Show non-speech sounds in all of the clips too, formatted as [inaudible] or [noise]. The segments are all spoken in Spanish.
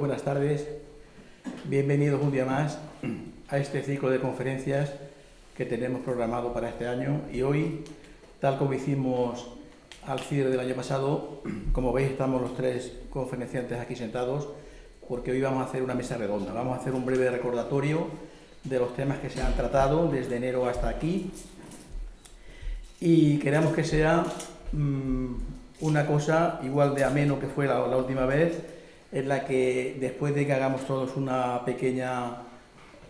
Buenas tardes. Bienvenidos un día más a este ciclo de conferencias que tenemos programado para este año. Y hoy, tal como hicimos al cierre del año pasado, como veis estamos los tres conferenciantes aquí sentados porque hoy vamos a hacer una mesa redonda, vamos a hacer un breve recordatorio de los temas que se han tratado desde enero hasta aquí. Y queremos que sea mmm, una cosa igual de ameno que fue la, última vez, en la que después de que hagamos todos una pequeña,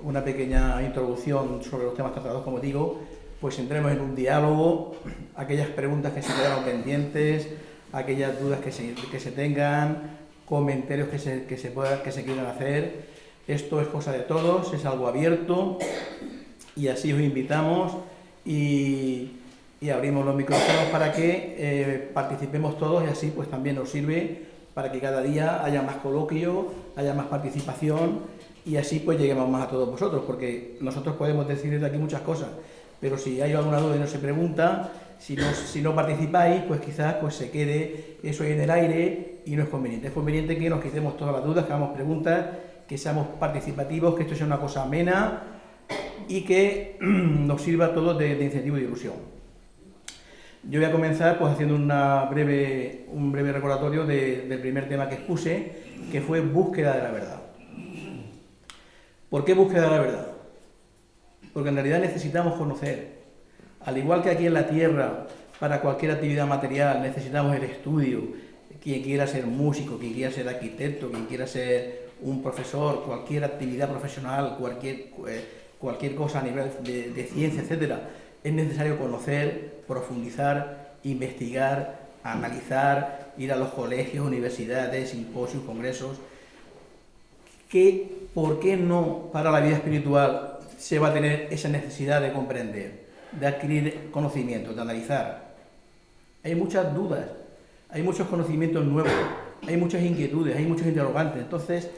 una pequeña introducción sobre los temas tratados, como digo, pues entremos en un diálogo, aquellas preguntas que se quedaron pendientes, aquellas dudas que se, que se tengan, comentarios que se, que, se pueda, que se quieran hacer. Esto es cosa de todos, es algo abierto y así os invitamos y y abrimos los micrófonos para que eh, participemos todos y así pues también nos sirve para que cada día haya más coloquio, haya más participación y así pues lleguemos más a todos vosotros, porque nosotros podemos decir desde aquí muchas cosas, pero si hay alguna duda y no se pregunta, si no, participáis, pues quizás pues se quede eso ahí en el aire y no es conveniente. Es conveniente que nos quitemos todas las dudas, que hagamos preguntas, que seamos participativos, que esto sea una cosa amena y que [clears throat] nos sirva a todos de, de incentivo y ilusión. Yo voy a comenzar pues, haciendo una breve, un breve recordatorio de, del primer tema que expuse, que fue búsqueda de la verdad. ¿Por qué búsqueda de la verdad? Porque en realidad necesitamos conocer. Al igual que aquí en la Tierra, para cualquier actividad material necesitamos el estudio, quien quiera ser músico, quien quiera ser arquitecto, quien quiera ser un profesor, cualquier actividad profesional, cualquier, eh, cualquier cosa a nivel de, de ciencia, etcétera, es necesario conocer, profundizar, investigar, analizar, ir a los colegios, universidades, simposios, congresos. ¿Qué, ¿Por qué no para la vida espiritual se va a tener esa necesidad de comprender, de adquirir conocimientos, de analizar? Hay muchas dudas, hay muchos conocimientos nuevos, hay muchas inquietudes, hay muchos interrogantes. Entonces,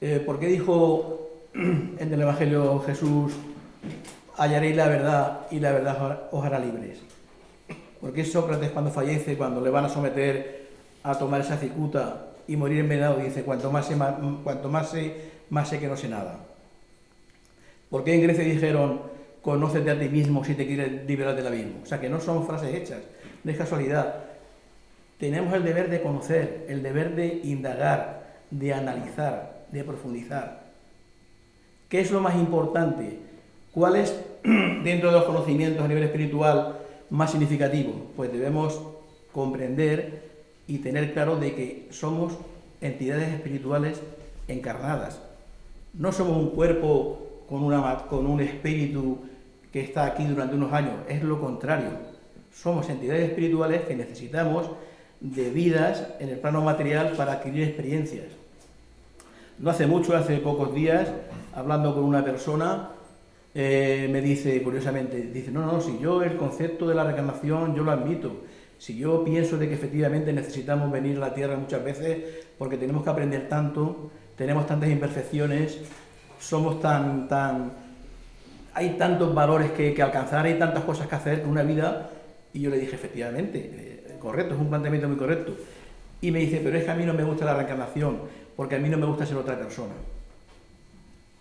eh, ¿por qué dijo [clears throat] en el Evangelio Jesús hallaréis la verdad y la verdad os hará libres. Porque Sócrates cuando fallece, cuando le van a someter a tomar esa cicuta y morir envenenado, dice, cuanto más sé, más, cuanto más sé, más sé que no sé nada. ¿Por qué en Grecia dijeron, conócete a ti mismo si te quieres liberar del abismo? O sea, que no son frases hechas, no es casualidad. Tenemos el deber de conocer, el deber de indagar, de analizar, de profundizar. ¿Qué es lo más importante? ¿Cuál es, [clears throat] dentro de los conocimientos a nivel espiritual, más significativo? Pues debemos comprender y tener claro de que somos entidades espirituales encarnadas. No somos un cuerpo con, una, con un espíritu que está aquí durante unos años, es lo contrario. Somos entidades espirituales que necesitamos de vidas en el plano material para adquirir experiencias. No hace mucho, hace pocos días, hablando con una persona, eh, me dice, curiosamente, dice, no, no, si yo el concepto de la reencarnación yo lo admito, si yo pienso de que efectivamente necesitamos venir a la Tierra muchas veces porque tenemos que aprender tanto, tenemos tantas imperfecciones, somos tan, tan, hay tantos valores que, que alcanzar, hay tantas cosas que hacer con una vida, y yo le dije, efectivamente, eh, correcto, es un planteamiento muy correcto. Y me dice, pero es que a mí no me gusta la reencarnación, porque a mí no me gusta ser otra persona.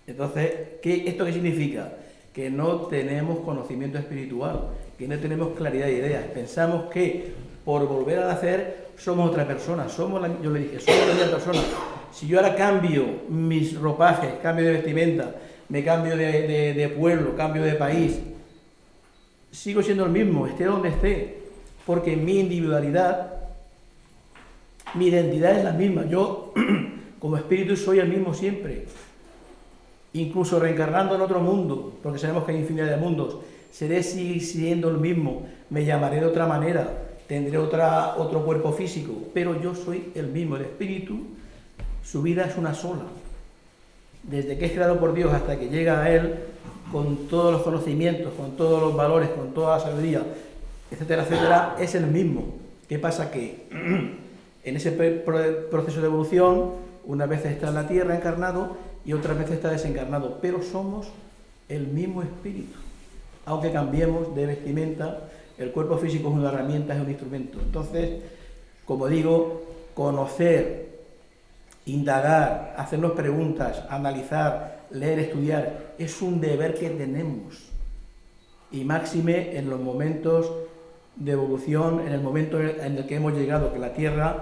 Entonces, ¿qué, ¿esto qué significa? Que no tenemos conocimiento espiritual, que no tenemos claridad de ideas. Pensamos que por volver a nacer somos otra persona, somos la, yo le dije, somos la misma persona. Si yo ahora cambio mis ropajes, cambio de vestimenta, me cambio de, de, de pueblo, cambio de país, sigo siendo el mismo, esté donde esté, porque mi individualidad, mi identidad es la misma. Yo, [clears throat] como espíritu, soy el mismo siempre incluso reencarnando en otro mundo, porque sabemos que hay infinidad de mundos, seré siendo el mismo, me llamaré de otra manera, tendré otra, otro cuerpo físico, pero yo soy el mismo, el espíritu, su vida es una sola. Desde que es creado por Dios hasta que llega a Él, con todos los conocimientos, con todos los valores, con toda la sabiduría, etcétera, etcétera, es el mismo. ¿Qué pasa? Que [clears throat] en ese proceso de evolución, una vez está en la Tierra encarnado, y otras veces está desencarnado, pero somos el mismo espíritu. Aunque cambiemos de vestimenta, el cuerpo físico es una herramienta, es un instrumento. Entonces, como digo, conocer indagar, hacernos preguntas, analizar, leer, estudiar, es un deber que tenemos. Y máxime en los momentos de evolución, en el momento en el que hemos llegado, que la Tierra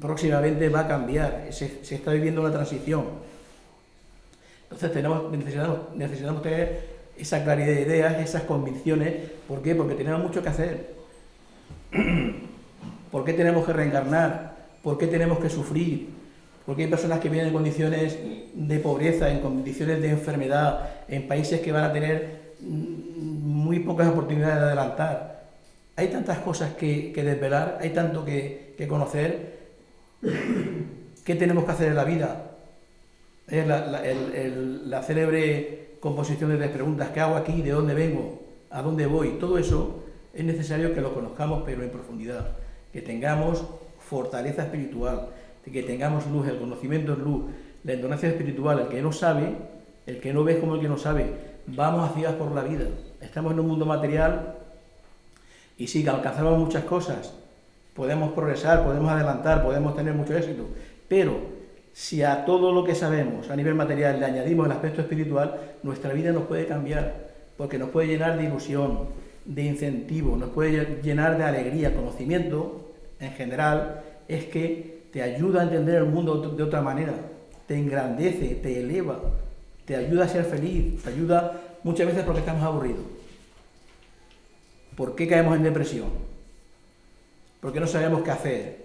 próximamente va a cambiar, se, está viviendo una transición. Entonces tenemos, necesitamos, necesitamos tener esa claridad de ideas, esas convicciones. ¿Por qué? Porque tenemos mucho que hacer. [clears throat] ¿Por qué tenemos que reencarnar? ¿Por qué tenemos que sufrir? Porque hay personas que vienen en condiciones de pobreza, en condiciones de enfermedad, en países que van a tener muy pocas oportunidades de adelantar. Hay tantas cosas que, desvelar, hay tanto que, conocer. [clears throat] ¿Qué tenemos que hacer en la vida? La, célebre composición de preguntas, ¿qué hago aquí? ¿De dónde vengo? ¿A dónde voy? Todo eso es necesario que lo conozcamos, pero en profundidad. Que tengamos fortaleza espiritual, que tengamos luz, el conocimiento es luz, la entonación espiritual, el que no sabe, el que no ve como el que no sabe, vamos hacia por la vida. Estamos en un mundo material y sí, que alcanzamos muchas cosas, podemos progresar, podemos adelantar, podemos tener mucho éxito, pero si a todo lo que sabemos a nivel material le añadimos el aspecto espiritual, nuestra vida nos puede cambiar, porque nos puede llenar de ilusión, de incentivo, nos puede llenar de alegría, conocimiento en general, es que te ayuda a entender el mundo de otra manera, te engrandece, te eleva, te ayuda a ser feliz, te ayuda muchas veces porque estamos aburridos. ¿Por qué caemos en depresión? Porque no sabemos qué hacer.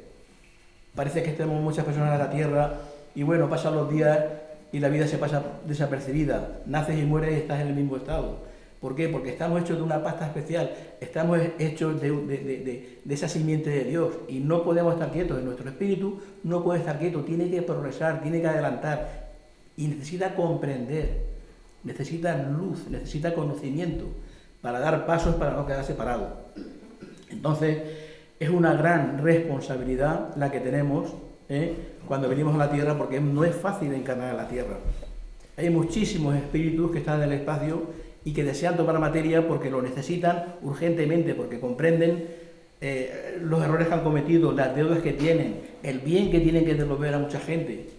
Parece que tenemos muchas personas en la tierra y bueno, pasan los días y la vida se pasa desapercibida. Naces y mueres y estás en el mismo estado. ¿Por qué? Porque estamos hechos de una pasta especial, estamos hechos de, esa simiente de Dios y no podemos estar quietos, nuestro espíritu no puede estar quieto, tiene que progresar, tiene que adelantar y necesita comprender, necesita luz, necesita conocimiento para dar pasos para no quedar separado. Entonces, es una gran responsabilidad la que tenemos ¿eh? Cuando venimos a la Tierra porque no es fácil encarnar a la Tierra. Hay muchísimos espíritus que están en el espacio y que desean tomar materia porque lo necesitan urgentemente, porque comprenden eh, los errores que han cometido, las deudas que tienen, el bien que tienen que devolver a mucha gente.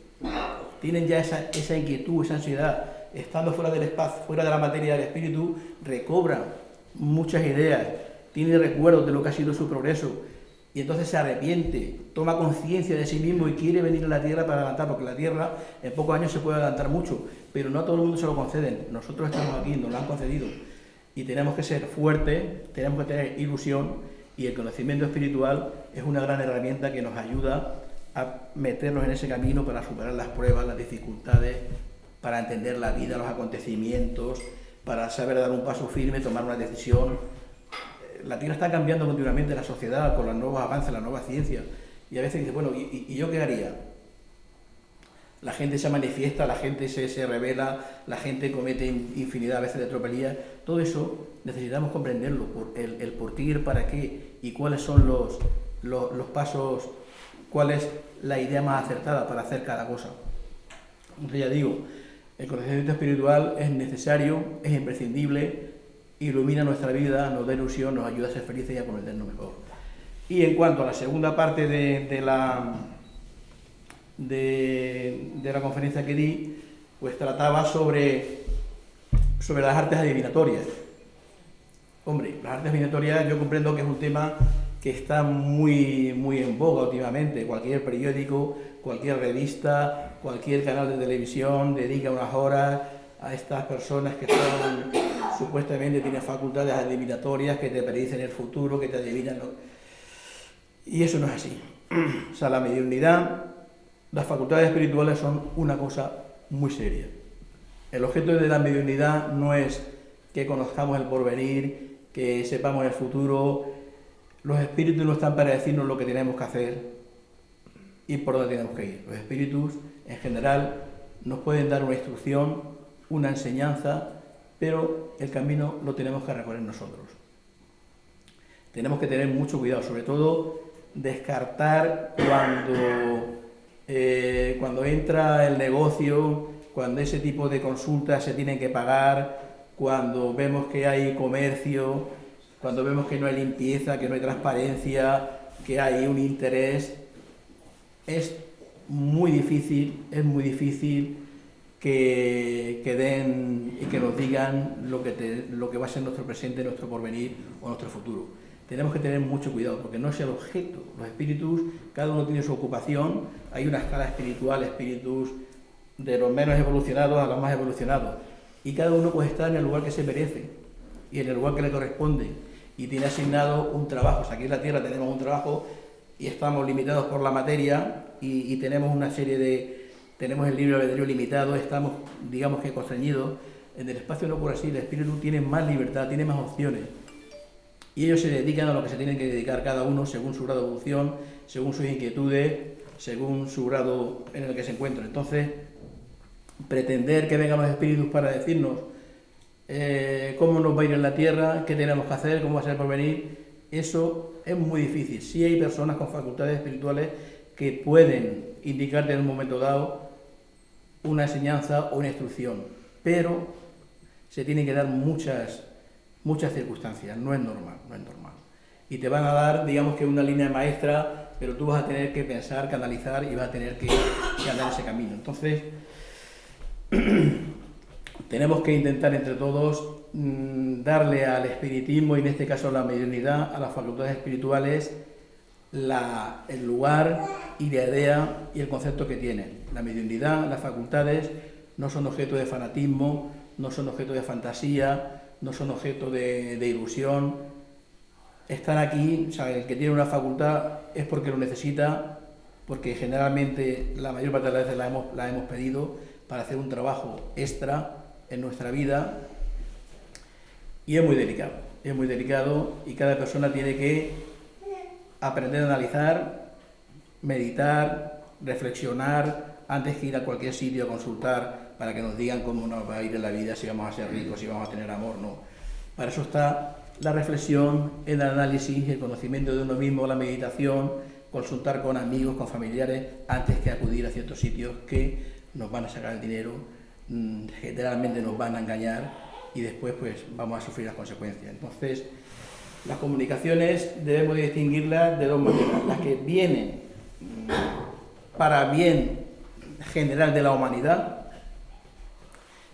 Tienen ya esa, esa inquietud, esa ansiedad. Estando fuera del espacio, fuera de la materia del espíritu, recobran muchas ideas, tiene recuerdos de lo que ha sido su progreso, y entonces se arrepiente, toma conciencia de sí mismo y quiere venir a la tierra para adelantar, porque la tierra en pocos años se puede adelantar mucho, pero no a todo el mundo se lo conceden. Nosotros estamos aquí, nos lo han concedido. Y tenemos que ser fuertes, tenemos que tener ilusión y el conocimiento espiritual es una gran herramienta que nos ayuda a meternos en ese camino para superar las pruebas, las dificultades, para entender la vida, los acontecimientos, para saber dar un paso firme, tomar una decisión la Tierra está cambiando continuamente la sociedad con los nuevos avances, la nueva ciencia. Y a veces dice, bueno, ¿y, yo qué haría? La gente se manifiesta, la gente se, se revela, la gente comete infinidad a veces de tropelías. Todo eso necesitamos comprenderlo, por el, el por qué para qué y cuáles son los, los, los pasos, cuál es la idea más acertada para hacer cada cosa. Entonces ya digo, el conocimiento espiritual es necesario, es imprescindible, ilumina nuestra vida, nos da ilusión, nos ayuda a ser felices y a conocernos mejor. Y en cuanto a la segunda parte de, la, de, la conferencia que di, pues trataba sobre, sobre las artes adivinatorias. Hombre, las artes adivinatorias yo comprendo que es un tema que está muy, muy en boga últimamente. Cualquier periódico, cualquier revista, cualquier canal de televisión dedica unas horas a estas personas que son supuestamente tienen facultades adivinatorias que te predicen el futuro, que te adivinan lo... Y eso no es así. [clears throat] O sea, la mediunidad, las facultades espirituales son una cosa muy seria. El objeto de la mediunidad no es que conozcamos el porvenir, que sepamos el futuro. Los espíritus no están para decirnos lo que tenemos que hacer y por dónde tenemos que ir. Los espíritus, en general, nos pueden dar una instrucción una enseñanza, pero el camino lo tenemos que recorrer nosotros. Tenemos que tener mucho cuidado, sobre todo descartar cuando, eh, cuando entra el negocio, cuando ese tipo de consultas se tienen que pagar, cuando vemos que hay comercio, cuando vemos que no hay limpieza, que no hay transparencia, que hay un interés, es muy difícil, es muy difícil que, den y que nos digan lo que, lo que va a ser nuestro presente, nuestro porvenir o nuestro futuro. Tenemos que tener mucho cuidado porque no es el objeto. Los espíritus, cada uno tiene su ocupación, hay una escala espiritual, espíritus de los menos evolucionados a los más evolucionados. Y cada uno puede estar en el lugar que se merece y en el lugar que le corresponde. Y tiene asignado un trabajo. aquí en la Tierra tenemos un trabajo y estamos limitados por la materia y tenemos una serie de, tenemos el libre albedrío limitado, estamos, digamos que, constreñidos. En el espacio no por así, el espíritu tiene más libertad, tiene más opciones. Y ellos se dedican a lo que se tienen que dedicar cada uno según su grado de evolución, según sus inquietudes, según su grado en el que se encuentran. Entonces, pretender que vengan los espíritus para decirnos eh, cómo nos va a ir en la tierra, qué tenemos que hacer, cómo va a ser por venir, eso es muy difícil. Sí hay personas con facultades espirituales que pueden indicarte en un momento dado una enseñanza o una instrucción, pero se tienen que dar muchas, muchas circunstancias, no es normal, no es normal. Y te van a dar, digamos que una línea maestra, pero tú vas a tener que pensar, canalizar y vas a tener que, que andar ese camino. Entonces, [clears throat] tenemos que intentar entre todos mm, darle al espiritismo, y en este caso a la mediunidad, a las facultades espirituales, la, el lugar y la idea y el concepto que tienen. La mediunidad, las facultades, no son objeto de fanatismo, no son objeto de fantasía, no son objeto de, ilusión. Están aquí, o sea, el que tiene una facultad es porque lo necesita, porque generalmente la mayor parte de las veces la hemos, la hemos pedido para hacer un trabajo extra en nuestra vida y es muy delicado, es muy delicado y cada persona tiene que aprender a analizar, meditar, reflexionar antes que ir a cualquier sitio a consultar para que nos digan cómo nos va a ir en la vida, si vamos a ser ricos, si vamos a tener amor, no. Para eso está la reflexión, el análisis, el conocimiento de uno mismo, la meditación, consultar con amigos, con familiares, antes que acudir a ciertos sitios que nos van a sacar el dinero, mm, generalmente nos van a engañar y después pues vamos a sufrir las consecuencias. Entonces, las comunicaciones debemos distinguirlas de dos maneras, las que vienen para bien general de la humanidad,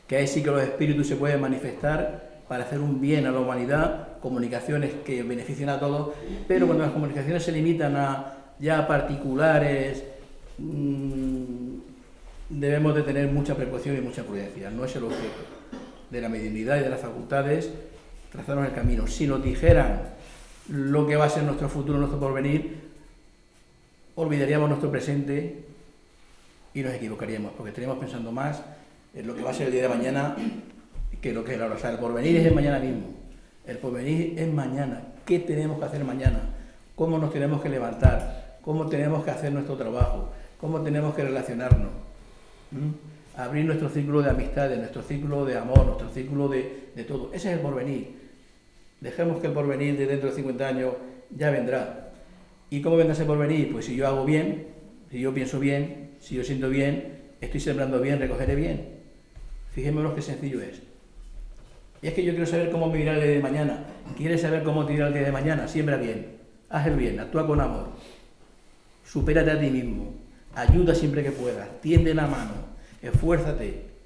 que ahí sí que los espíritus se pueden manifestar para hacer un bien a la humanidad, comunicaciones que beneficien a todos, pero cuando las comunicaciones se limitan a ya particulares, mmm, debemos de tener mucha precaución y mucha prudencia, no es el objeto de la mediunidad y de las facultades trazarnos el camino. Si nos dijeran lo que va a ser nuestro futuro, nuestro porvenir, olvidaríamos nuestro presente y nos equivocaríamos, porque estaríamos pensando más en lo que va a ser el día de mañana que lo que es la hora. O sea, el porvenir es el mañana mismo. El porvenir es mañana. ¿Qué tenemos que hacer mañana? ¿Cómo nos tenemos que levantar? ¿Cómo tenemos que hacer nuestro trabajo? ¿Cómo tenemos que relacionarnos? ¿Mm? Abrir nuestro círculo de amistades, nuestro círculo de amor, nuestro círculo de, de todo. Ese es el porvenir. Dejemos que el porvenir de dentro de 50 años ya vendrá. ¿Y cómo vendrá ese porvenir? Pues si yo hago bien, si yo pienso bien, si yo siento bien, estoy sembrando bien, recogeré bien. Fijémonos qué sencillo es. Y es que yo quiero saber cómo me irá el día de mañana. ¿Quieres saber cómo te irá el día de mañana? Siembra bien, haz el bien, actúa con amor. Supérate a ti mismo, ayuda siempre que puedas, tiende la mano, esfuérzate,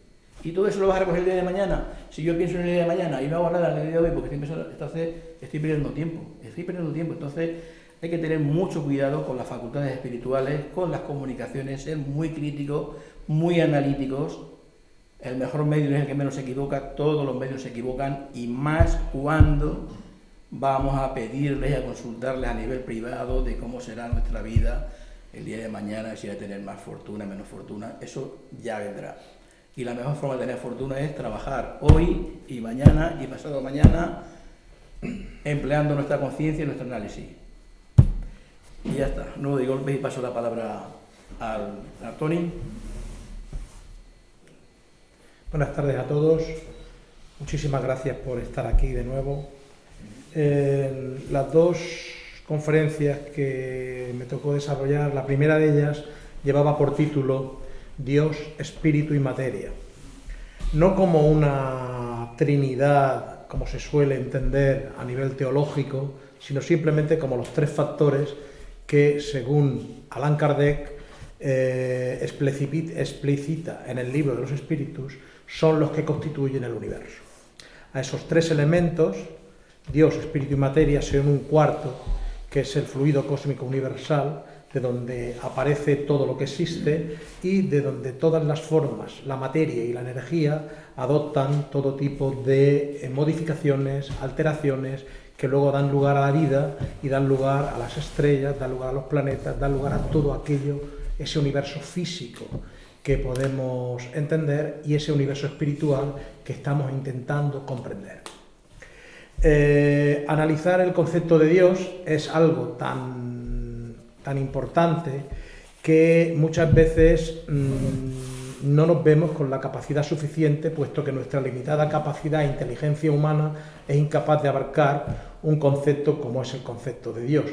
y todo eso lo vas a recoger el día de mañana. Si yo pienso en el día de mañana y no hago nada en el día de hoy porque estoy entonces estoy perdiendo tiempo. Estoy perdiendo tiempo. Entonces hay que tener mucho cuidado con las facultades espirituales, con las comunicaciones, ser muy críticos, muy analíticos. El mejor medio es el que menos se equivoca, todos los medios se equivocan y más cuando vamos a pedirles y a consultarles a nivel privado de cómo será nuestra vida el día de mañana, si hay a tener más fortuna, menos fortuna, eso ya vendrá. Y la mejor forma de tener fortuna es trabajar hoy y mañana y pasado mañana [clears throat] empleando nuestra conciencia y nuestro análisis. Y ya está, no de golpe y paso la palabra al, a Tony. Buenas tardes a todos, muchísimas gracias por estar aquí de nuevo. las dos conferencias que me tocó desarrollar, la primera de ellas llevaba por título Dios, espíritu y materia. No como una trinidad, como se suele entender a nivel teológico, sino simplemente como los tres factores que, según Allan Kardec, eh, explícita en el libro de los espíritus son los que constituyen el universo. A esos tres elementos, Dios, espíritu y materia, se un cuarto, que es el fluido cósmico universal, de donde aparece todo lo que existe y de donde todas las formas, la materia y la energía, adoptan todo tipo de eh, modificaciones, alteraciones, que luego dan lugar a la vida y dan lugar a las estrellas, dan lugar a los planetas, dan lugar a todo aquello, ese universo físico que podemos entender y ese universo espiritual que estamos intentando comprender. Eh, analizar el concepto de Dios es algo tan, tan importante que muchas veces mm, no nos vemos con la capacidad suficiente, puesto que nuestra limitada capacidad e inteligencia humana es incapaz de abarcar un concepto como es el concepto de Dios.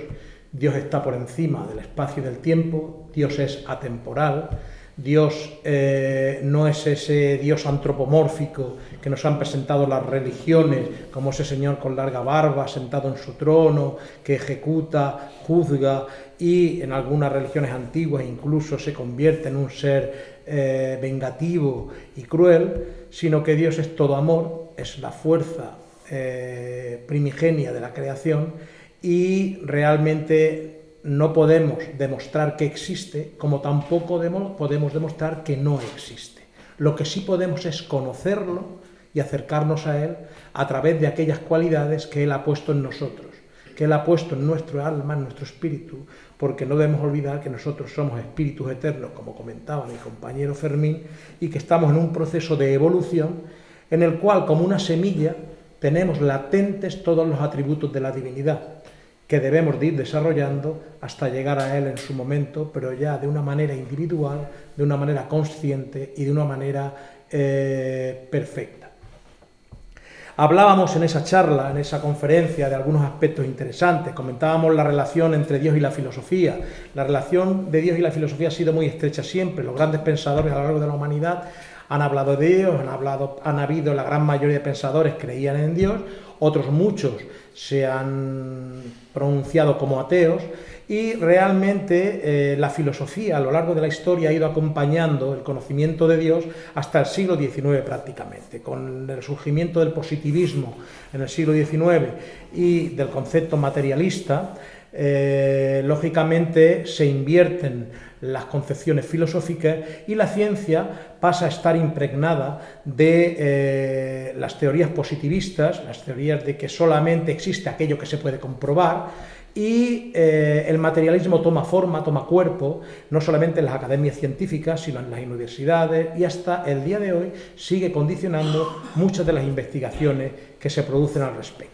Dios está por encima del espacio y del tiempo, Dios es atemporal, Dios eh, no es ese Dios antropomórfico que nos han presentado las religiones, como ese Señor con larga barba, sentado en su trono, que ejecuta, juzga y en algunas religiones antiguas incluso se convierte en un ser eh, vengativo y cruel, sino que Dios es todo amor, es la fuerza eh, primigenia de la creación y realmente no podemos demostrar que existe, como tampoco podemos demostrar que no existe. Lo que sí podemos es conocerlo y acercarnos a Él a través de aquellas cualidades que Él ha puesto en nosotros, que Él ha puesto en nuestro alma, en nuestro espíritu, porque no debemos olvidar que nosotros somos espíritus eternos, como comentaba mi compañero Fermín, y que estamos en un proceso de evolución en el cual, como una semilla, tenemos latentes todos los atributos de la divinidad que debemos de ir desarrollando hasta llegar a él en su momento, pero ya de una manera individual, de una manera consciente y de una manera eh, perfecta. Hablábamos en esa charla, en esa conferencia, de algunos aspectos interesantes. Comentábamos la relación entre Dios y la filosofía. La relación de Dios y la filosofía ha sido muy estrecha siempre. Los grandes pensadores a lo largo de la humanidad han hablado de Dios, han, hablado, han habido, la gran mayoría de pensadores creían en Dios, otros muchos se han pronunciado como ateos y realmente eh, la filosofía a lo largo de la historia ha ido acompañando el conocimiento de Dios hasta el siglo XIX prácticamente. Con el surgimiento del positivismo en el siglo XIX y del concepto materialista, eh, lógicamente se invierten las concepciones filosóficas y la ciencia pasa a estar impregnada de eh, las teorías positivistas, las teorías de que solamente existe aquello que se puede comprobar, y eh, el materialismo toma forma, toma cuerpo, no solamente en las academias científicas, sino en las universidades, y hasta el día de hoy sigue condicionando muchas de las investigaciones que se producen al respecto.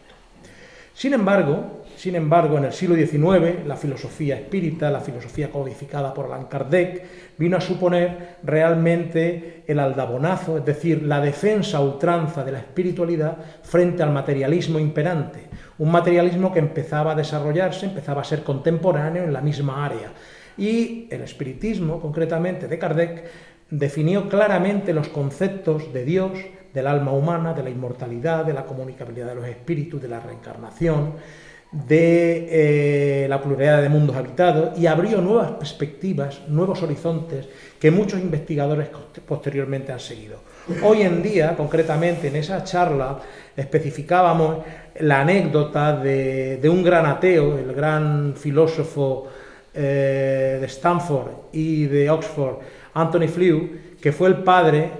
Sin embargo, sin embargo, en el siglo XIX, la filosofía espírita, la filosofía codificada por Allan Kardec, vino a suponer realmente el aldabonazo, es decir, la defensa ultranza de la espiritualidad frente al materialismo imperante, un materialismo que empezaba a desarrollarse, empezaba a ser contemporáneo en la misma área. Y el espiritismo, concretamente de Kardec, definió claramente los conceptos de Dios, del alma humana, de la inmortalidad, de la comunicabilidad de los espíritus, de la reencarnación, de eh, la pluralidad de mundos habitados y abrió nuevas perspectivas, nuevos horizontes que muchos investigadores posteriormente han seguido. Hoy en día, concretamente en esa charla, especificábamos la anécdota de, un gran ateo, el gran filósofo eh, de Stanford y de Oxford, Anthony Flew, que fue el padre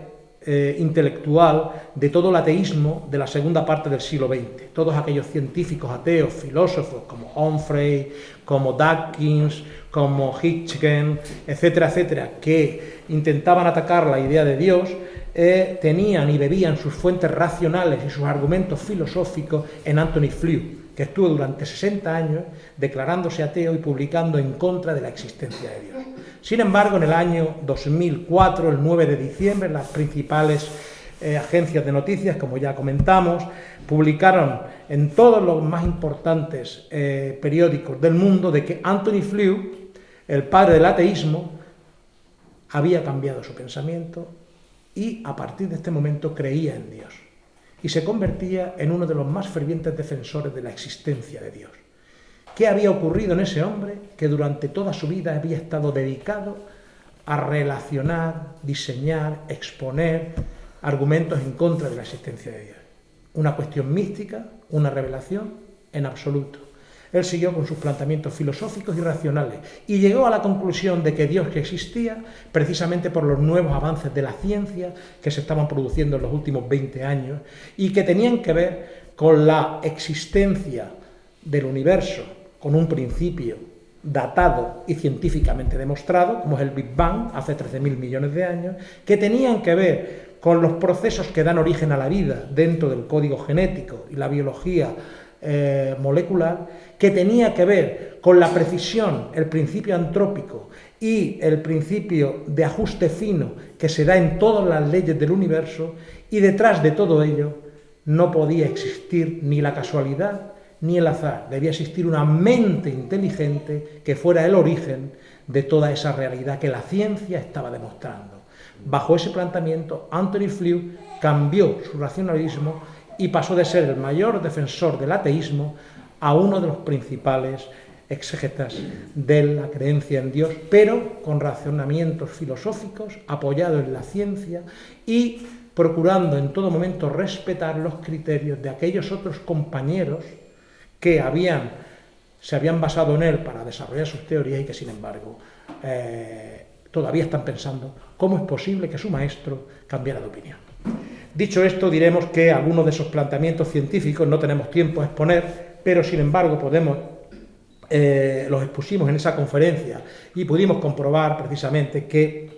eh, intelectual de todo el ateísmo de la segunda parte del siglo XX. Todos aquellos científicos ateos, filósofos como Humphrey, como Dawkins, como Hitchens, etcétera, etcétera, que intentaban atacar la idea de Dios, eh, tenían y bebían sus fuentes racionales y sus argumentos filosóficos en Anthony Flew, que estuvo durante 60 años declarándose ateo y publicando en contra de la existencia de Dios. Sin embargo, en el año 2004, el 9 de diciembre, las principales eh, agencias de noticias, como ya comentamos, publicaron en todos los más importantes eh, periódicos del mundo de que Anthony Flew, el padre del ateísmo, había cambiado su pensamiento y a partir de este momento creía en Dios y se convertía en uno de los más fervientes defensores de la existencia de Dios. ¿Qué había ocurrido en ese hombre que durante toda su vida había estado dedicado a relacionar, diseñar, exponer argumentos en contra de la existencia de Dios. Una cuestión mística, una revelación, en absoluto. Él siguió con sus planteamientos filosóficos y racionales y llegó a la conclusión de que Dios existía precisamente por los nuevos avances de la ciencia que se estaban produciendo en los últimos 20 años y que tenían que ver con la existencia del universo, con un principio datado y científicamente demostrado, como es el Big Bang, hace 13.000 millones de años, que tenían que ver con los procesos que dan origen a la vida dentro del código genético y la biología eh, molecular, que tenía que ver con la precisión, el principio antrópico y el principio de ajuste fino que se da en todas las leyes del universo, y detrás de todo ello no podía existir ni la casualidad ni el azar, debía existir una mente inteligente que fuera el origen de toda esa realidad que la ciencia estaba demostrando. Bajo ese planteamiento, Anthony Flew cambió su racionalismo y pasó de ser el mayor defensor del ateísmo a uno de los principales exégetas de la creencia en Dios, pero con razonamientos filosóficos apoyados en la ciencia y procurando en todo momento respetar los criterios de aquellos otros compañeros que habían, se habían basado en él para desarrollar sus teorías y que sin embargo eh, todavía están pensando cómo es posible que su maestro cambiara de opinión. Dicho esto, diremos que algunos de esos planteamientos científicos no tenemos tiempo a exponer, pero sin embargo podemos, eh, los expusimos en esa conferencia y pudimos comprobar precisamente que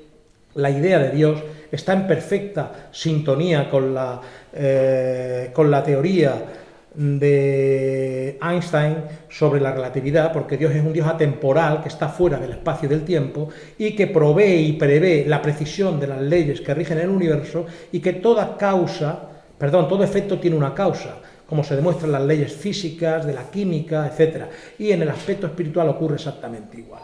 la idea de Dios está en perfecta sintonía con la, eh, con la teoría de Einstein sobre la relatividad, porque Dios es un Dios atemporal que está fuera del espacio y del tiempo y que provee y prevé la precisión de las leyes que rigen el universo y que toda causa, perdón, todo efecto tiene una causa, como se demuestran las leyes físicas, de la química, etc. Y en el aspecto espiritual ocurre exactamente igual.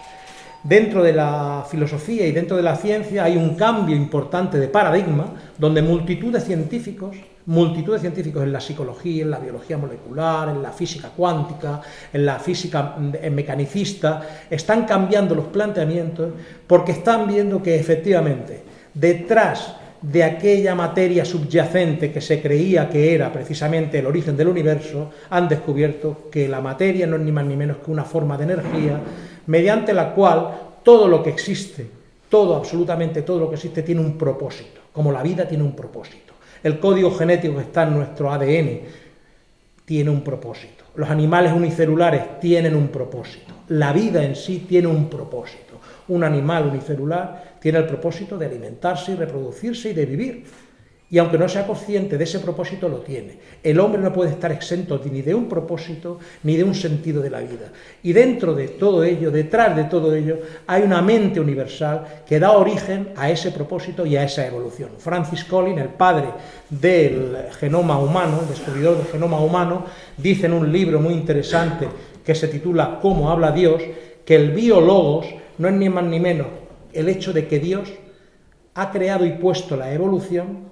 Dentro de la filosofía y dentro de la ciencia hay un cambio importante de paradigma donde multitud de científicos multitud de científicos en la psicología, en la biología molecular, en la física cuántica, en la física mecanicista, están cambiando los planteamientos porque están viendo que efectivamente detrás de aquella materia subyacente que se creía que era precisamente el origen del universo, han descubierto que la materia no es ni más ni menos que una forma de energía mediante la cual todo lo que existe, todo, absolutamente todo lo que existe tiene un propósito, como la vida tiene un propósito. El código genético que está en nuestro ADN tiene un propósito. Los animales unicelulares tienen un propósito. La vida en sí tiene un propósito. Un animal unicelular tiene el propósito de alimentarse y reproducirse y de vivir y aunque no sea consciente de ese propósito, lo tiene. El hombre no puede estar exento ni de un propósito ni de un sentido de la vida. Y dentro de todo ello, detrás de todo ello, hay una mente universal que da origen a ese propósito y a esa evolución. Francis Collins, el padre del genoma humano, el descubridor del genoma humano, dice en un libro muy interesante que se titula Cómo habla Dios, que el biólogos no es ni más ni menos el hecho de que Dios ha creado y puesto la evolución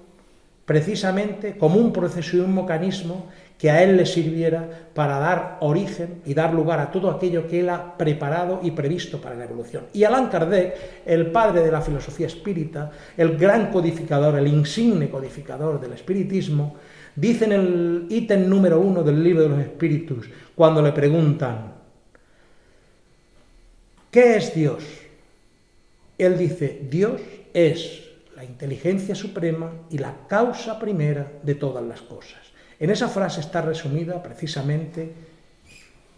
precisamente como un proceso y un mecanismo que a él le sirviera para dar origen y dar lugar a todo aquello que él ha preparado y previsto para la evolución. Y Allan Kardec, el padre de la filosofía espírita, el gran codificador, el insigne codificador del espiritismo, dice en el ítem número uno del libro de los espíritus, cuando le preguntan, ¿qué es Dios? Él dice, Dios es la inteligencia suprema y la causa primera de todas las cosas. En esa frase está resumida precisamente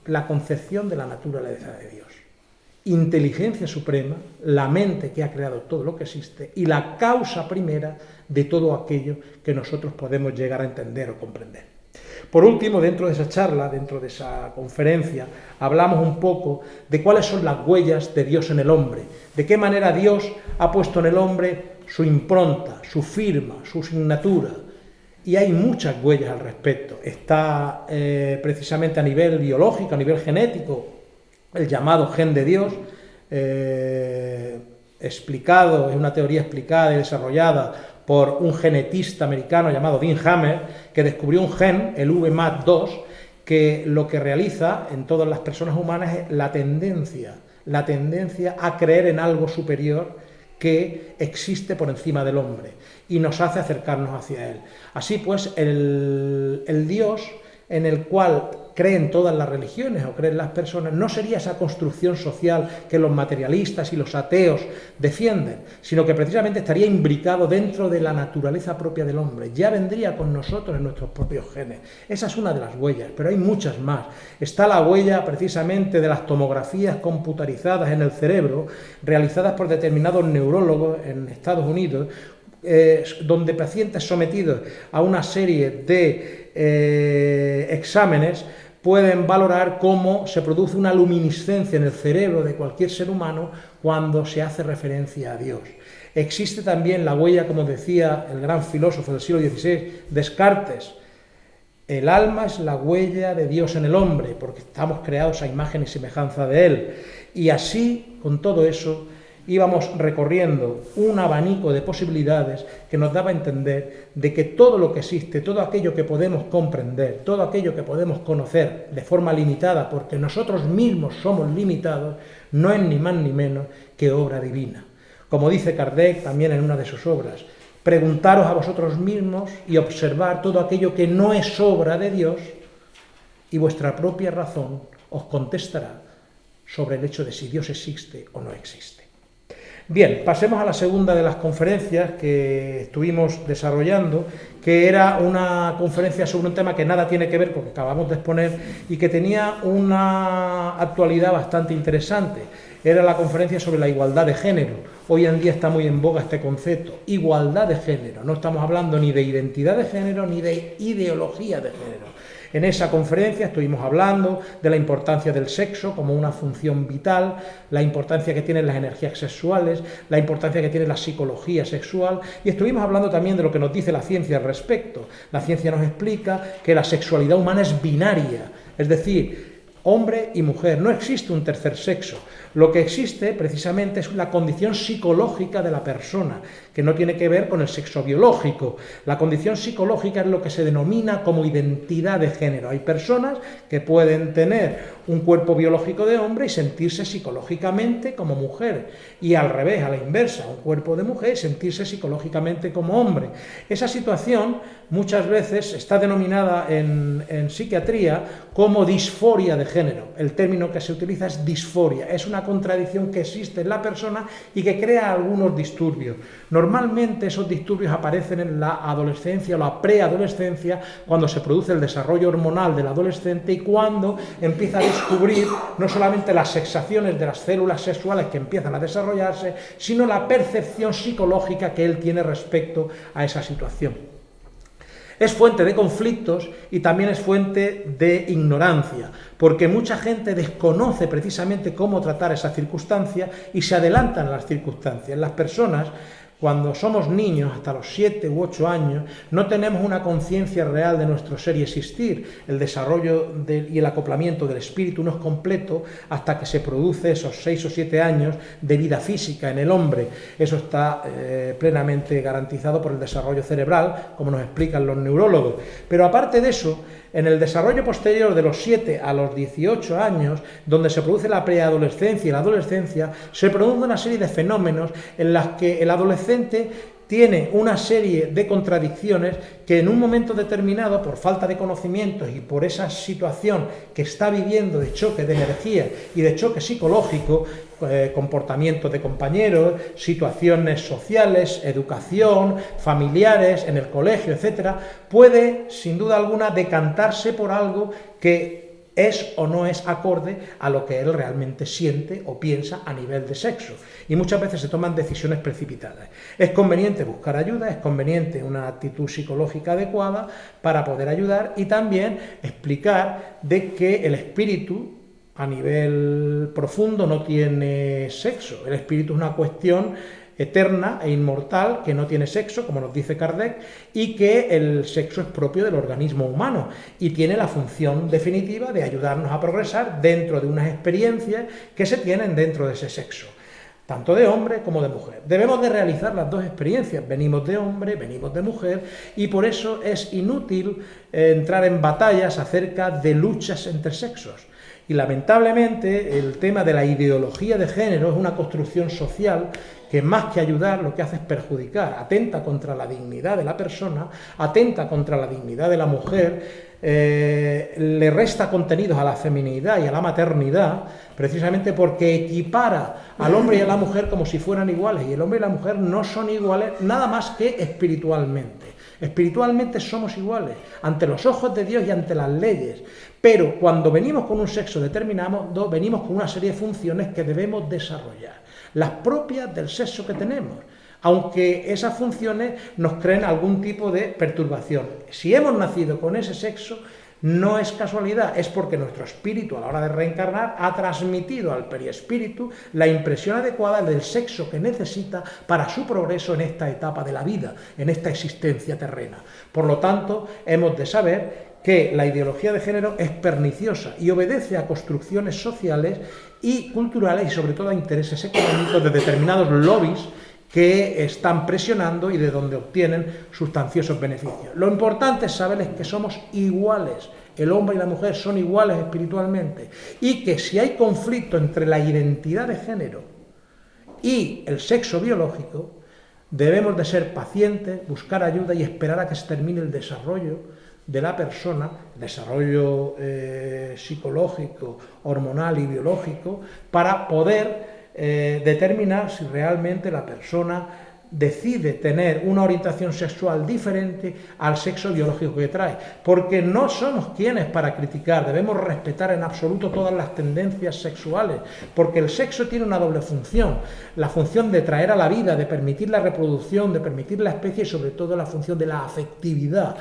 la concepción de la naturaleza de Dios. Inteligencia suprema, la mente que ha creado todo lo que existe y la causa primera de todo aquello que nosotros podemos llegar a entender o comprender. Por último, dentro de esa charla, dentro de esa conferencia, hablamos un poco de cuáles son las huellas de Dios en el hombre, de qué manera Dios ha puesto en el hombre su impronta, su firma, su signatura. Y hay muchas huellas al respecto. Está eh, precisamente a nivel biológico, a nivel genético, el llamado gen de Dios, eh, explicado, es una teoría explicada y desarrollada por un genetista americano llamado Dean Hammer, que descubrió un gen, el VMAT2, que lo que realiza en todas las personas humanas es la tendencia, la tendencia a creer en algo superior que existe por encima del hombre y nos hace acercarnos hacia él. Así pues, el, el Dios en el cual creen todas las religiones o creen las personas, no sería esa construcción social que los materialistas y los ateos defienden, sino que precisamente estaría imbricado dentro de la naturaleza propia del hombre, ya vendría con nosotros en nuestros propios genes. Esa es una de las huellas, pero hay muchas más. Está la huella precisamente de las tomografías computarizadas en el cerebro, realizadas por determinados neurólogos en Estados Unidos, eh, donde pacientes sometidos a una serie de eh, exámenes pueden valorar cómo se produce una luminiscencia en el cerebro de cualquier ser humano cuando se hace referencia a Dios. Existe también la huella, como decía el gran filósofo del siglo XVI, Descartes, el alma es la huella de Dios en el hombre, porque estamos creados a imagen y semejanza de Él. Y así, con todo eso, íbamos recorriendo un abanico de posibilidades que nos daba a entender de que todo lo que existe, todo aquello que podemos comprender, todo aquello que podemos conocer de forma limitada, porque nosotros mismos somos limitados, no es ni más ni menos que obra divina. Como dice Kardec también en una de sus obras, preguntaros a vosotros mismos y observar todo aquello que no es obra de Dios y vuestra propia razón os contestará sobre el hecho de si Dios existe o no existe. Bien, pasemos a la segunda de las conferencias que estuvimos desarrollando, que era una conferencia sobre un tema que nada tiene que ver con lo que acabamos de exponer y que tenía una actualidad bastante interesante. Era la conferencia sobre la igualdad de género. Hoy en día está muy en boga este concepto, igualdad de género. No estamos hablando ni de identidad de género ni de ideología de género en esa conferencia estuvimos hablando de la importancia del sexo como una función vital, la importancia que tienen las energías sexuales, la importancia que tiene la psicología sexual y estuvimos hablando también de lo que nos dice la ciencia al respecto. La ciencia nos explica que la sexualidad humana es binaria, es decir, hombre y mujer, no existe un tercer sexo. Lo que existe precisamente es la condición psicológica de la persona, que no tiene que ver con el sexo biológico. La condición psicológica es lo que se denomina como identidad de género. Hay personas que pueden tener un cuerpo biológico de hombre y sentirse psicológicamente como mujer. Y al revés, a la inversa, un cuerpo de mujer y sentirse psicológicamente como hombre. Esa situación muchas veces está denominada en, psiquiatría como disforia de género. El término que se utiliza es disforia. Es una contradicción que existe en la persona y que crea algunos disturbios. Normalmente esos disturbios aparecen en la adolescencia o la preadolescencia, cuando se produce el desarrollo hormonal del adolescente y cuando empieza a descubrir no solamente las sexaciones de las células sexuales que empiezan a desarrollarse, sino la percepción psicológica que él tiene respecto a esa situación es fuente de conflictos y también es fuente de ignorancia, porque mucha gente desconoce precisamente cómo tratar esa circunstancia y se adelantan a las circunstancias. Las personas cuando somos niños, hasta los 7 u 8 años, no tenemos una conciencia real de nuestro ser y existir. El desarrollo y el acoplamiento del espíritu no es completo hasta que se produce esos 6 o 7 años de vida física en el hombre. Eso está eh, plenamente garantizado por el desarrollo cerebral, como nos explican los neurólogos. Pero aparte de eso, en el desarrollo posterior de los 7 a los 18 años, donde se produce la preadolescencia y la adolescencia, se produce una serie de fenómenos en las que el adolescente tiene una serie de contradicciones que en un momento determinado, por falta de conocimientos y por esa situación que está viviendo de choque de energía y de choque psicológico, eh, comportamiento de compañeros, situaciones sociales, educación, familiares, en el colegio, etcétera, puede sin duda alguna decantarse por algo que es o no es acorde a lo que él realmente siente o piensa a nivel de sexo. Y muchas veces se toman decisiones precipitadas. Es conveniente buscar ayuda, es conveniente una actitud psicológica adecuada para poder ayudar y también explicar de que el espíritu a nivel profundo no tiene sexo. El espíritu es una cuestión eterna e inmortal que no tiene sexo, como nos dice Kardec, y que el sexo es propio del organismo humano y tiene la función definitiva de ayudarnos a progresar dentro de unas experiencias que se tienen dentro de ese sexo. tanto de hombre como de mujer. Debemos de realizar las dos experiencias, venimos de hombre, venimos de mujer, y por eso es inútil eh, entrar en batallas acerca de luchas entre sexos. Y lamentablemente el tema de la ideología de género es una construcción social que más que ayudar lo que hace es perjudicar, atenta contra la dignidad de la persona, atenta contra la dignidad de la mujer, eh, le resta contenidos a la feminidad y a la maternidad, precisamente porque equipara al hombre y a la mujer como si fueran iguales, y el hombre y la mujer no son iguales nada más que espiritualmente. Espiritualmente somos iguales ante los ojos de Dios y ante las leyes, pero cuando venimos con un sexo determinado, venimos con una serie de funciones que debemos desarrollar, las propias del sexo que tenemos aunque esas funciones nos creen algún tipo de perturbación. Si hemos nacido con ese sexo, no es casualidad, es porque nuestro espíritu a la hora de reencarnar ha transmitido al periespíritu la impresión adecuada del sexo que necesita para su progreso en esta etapa de la vida, en esta existencia terrena. Por lo tanto, hemos de saber que la ideología de género es perniciosa y obedece a construcciones sociales y culturales y sobre todo a intereses económicos de determinados lobbies que están presionando y de donde obtienen sustanciosos beneficios. Lo importante es saberles que somos iguales, el hombre y la mujer son iguales espiritualmente, y que si hay conflicto entre la identidad de género y el sexo biológico, debemos de ser pacientes, buscar ayuda y esperar a que se termine el desarrollo de la persona, desarrollo eh, psicológico, hormonal y biológico, para poder eh, determinar si realmente la persona decide tener una orientación sexual diferente al sexo biológico que trae, porque no somos quienes para criticar, debemos respetar en absoluto todas las tendencias sexuales, porque el sexo tiene una doble función, la función de traer a la vida, de permitir la reproducción, de permitir la especie y sobre todo la función de la afectividad.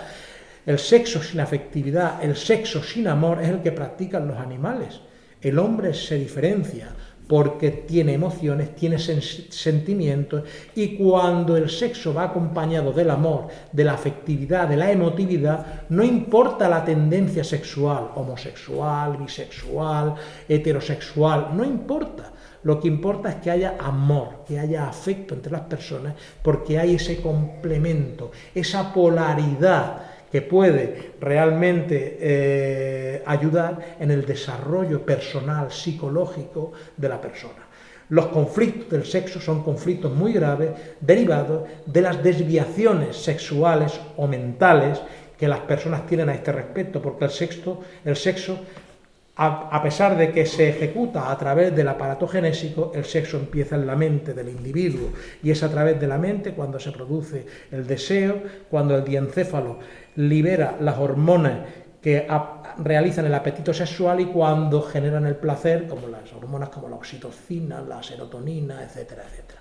El sexo sin afectividad, el sexo sin amor es el que practican los animales. El hombre se diferencia porque tiene emociones, tiene sentimientos y cuando el sexo va acompañado del amor, de la afectividad, de la emotividad, no importa la tendencia sexual, homosexual, bisexual, heterosexual, no importa. Lo que importa es que haya amor, que haya afecto entre las personas, porque hay ese complemento, esa polaridad que puede realmente eh, ayudar en el desarrollo personal, psicológico de la persona. Los conflictos del sexo son conflictos muy graves derivados de las desviaciones sexuales o mentales que las personas tienen a este respecto, porque el sexo, el sexo a, pesar de que se ejecuta a través del aparato genésico, el sexo empieza en la mente del individuo y es a través de la mente cuando se produce el deseo, cuando el diencéfalo libera las hormonas que realizan el apetito sexual y cuando generan el placer, como las hormonas como la oxitocina, la serotonina, etcétera, etcétera.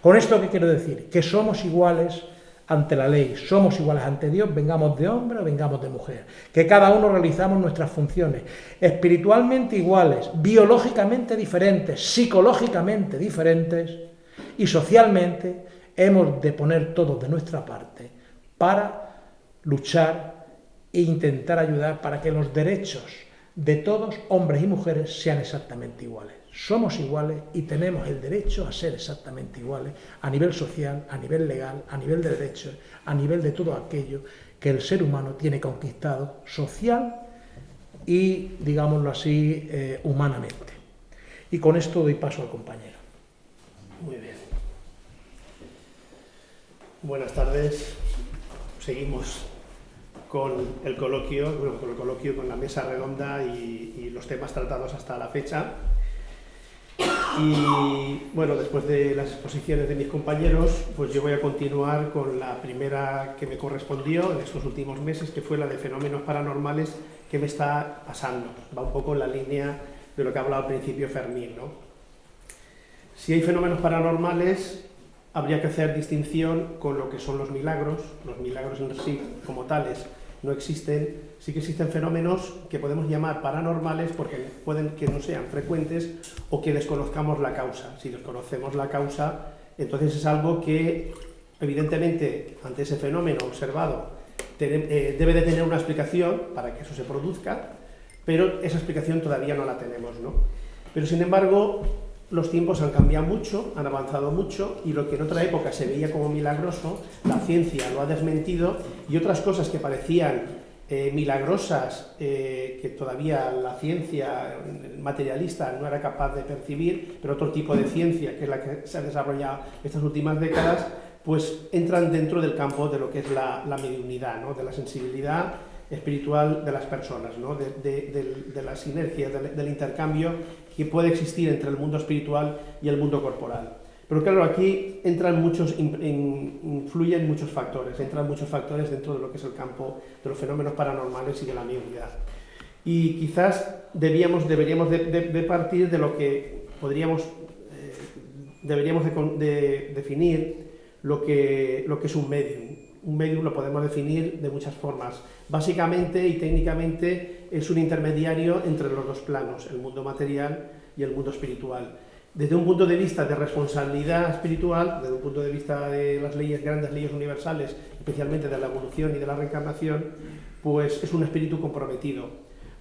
Con esto, ¿qué quiero decir? Que somos iguales ante la ley, somos iguales ante Dios, vengamos de hombre o vengamos de mujer, que cada uno realizamos nuestras funciones, espiritualmente iguales, biológicamente diferentes, psicológicamente diferentes y socialmente hemos de poner todos de nuestra parte para luchar e intentar ayudar para que los derechos de todos, hombres y mujeres, sean exactamente iguales somos iguales y tenemos el derecho a ser exactamente iguales a nivel social, a nivel legal, a nivel de derechos, a nivel de todo aquello que el ser humano tiene conquistado social y, digámoslo así, eh, humanamente. Y con esto doy paso al compañero. Muy bien. Buenas tardes. Seguimos con el coloquio, bueno, con el coloquio, con la mesa redonda y los temas tratados hasta la fecha. Y bueno, después de las exposiciones de mis compañeros, pues yo voy a continuar con la primera que me correspondió en estos últimos meses, que fue la de fenómenos paranormales que me está pasando. Va un poco en la línea de lo que ha hablado al principio Fermín. ¿no? Si hay fenómenos paranormales, habría que hacer distinción con lo que son los milagros. Los milagros en sí, como tales, no existen, sí que existen fenómenos que podemos llamar paranormales porque pueden que no sean frecuentes o que desconozcamos la causa. Si desconocemos la causa, entonces es algo que evidentemente ante ese fenómeno observado eh, debe de tener una explicación para que eso se produzca, pero esa explicación todavía no la tenemos. ¿no? Pero sin embargo, los tiempos han cambiado mucho, han avanzado mucho y lo que en otra época se veía como milagroso, la ciencia lo ha desmentido y otras cosas que parecían eh, milagrosas eh, que todavía la ciencia materialista no era capaz de percibir, pero otro tipo de ciencia que es la que se ha desarrollado estas últimas décadas, pues entran dentro del campo de lo que es la, la mediunidad, ¿no? de la sensibilidad espiritual de las personas, ¿no? de, de, la sinergia, del, intercambio que puede existir entre el mundo espiritual y el mundo corporal. Pero claro, aquí entran muchos, influyen muchos factores, entran muchos factores dentro de lo que es el campo de los fenómenos paranormales y de la mediunidad. Y quizás deberíamos de, partir de lo que podríamos, eh, deberíamos de, definir lo que, lo que es un medium. Un medium lo podemos definir de muchas formas. Básicamente y técnicamente es un intermediario entre los dos planos, el mundo material y el mundo espiritual. Desde un punto de vista de responsabilidad espiritual, desde un punto de vista de las leyes, grandes leyes universales, especialmente de la evolución y de la reencarnación, pues es un espíritu comprometido.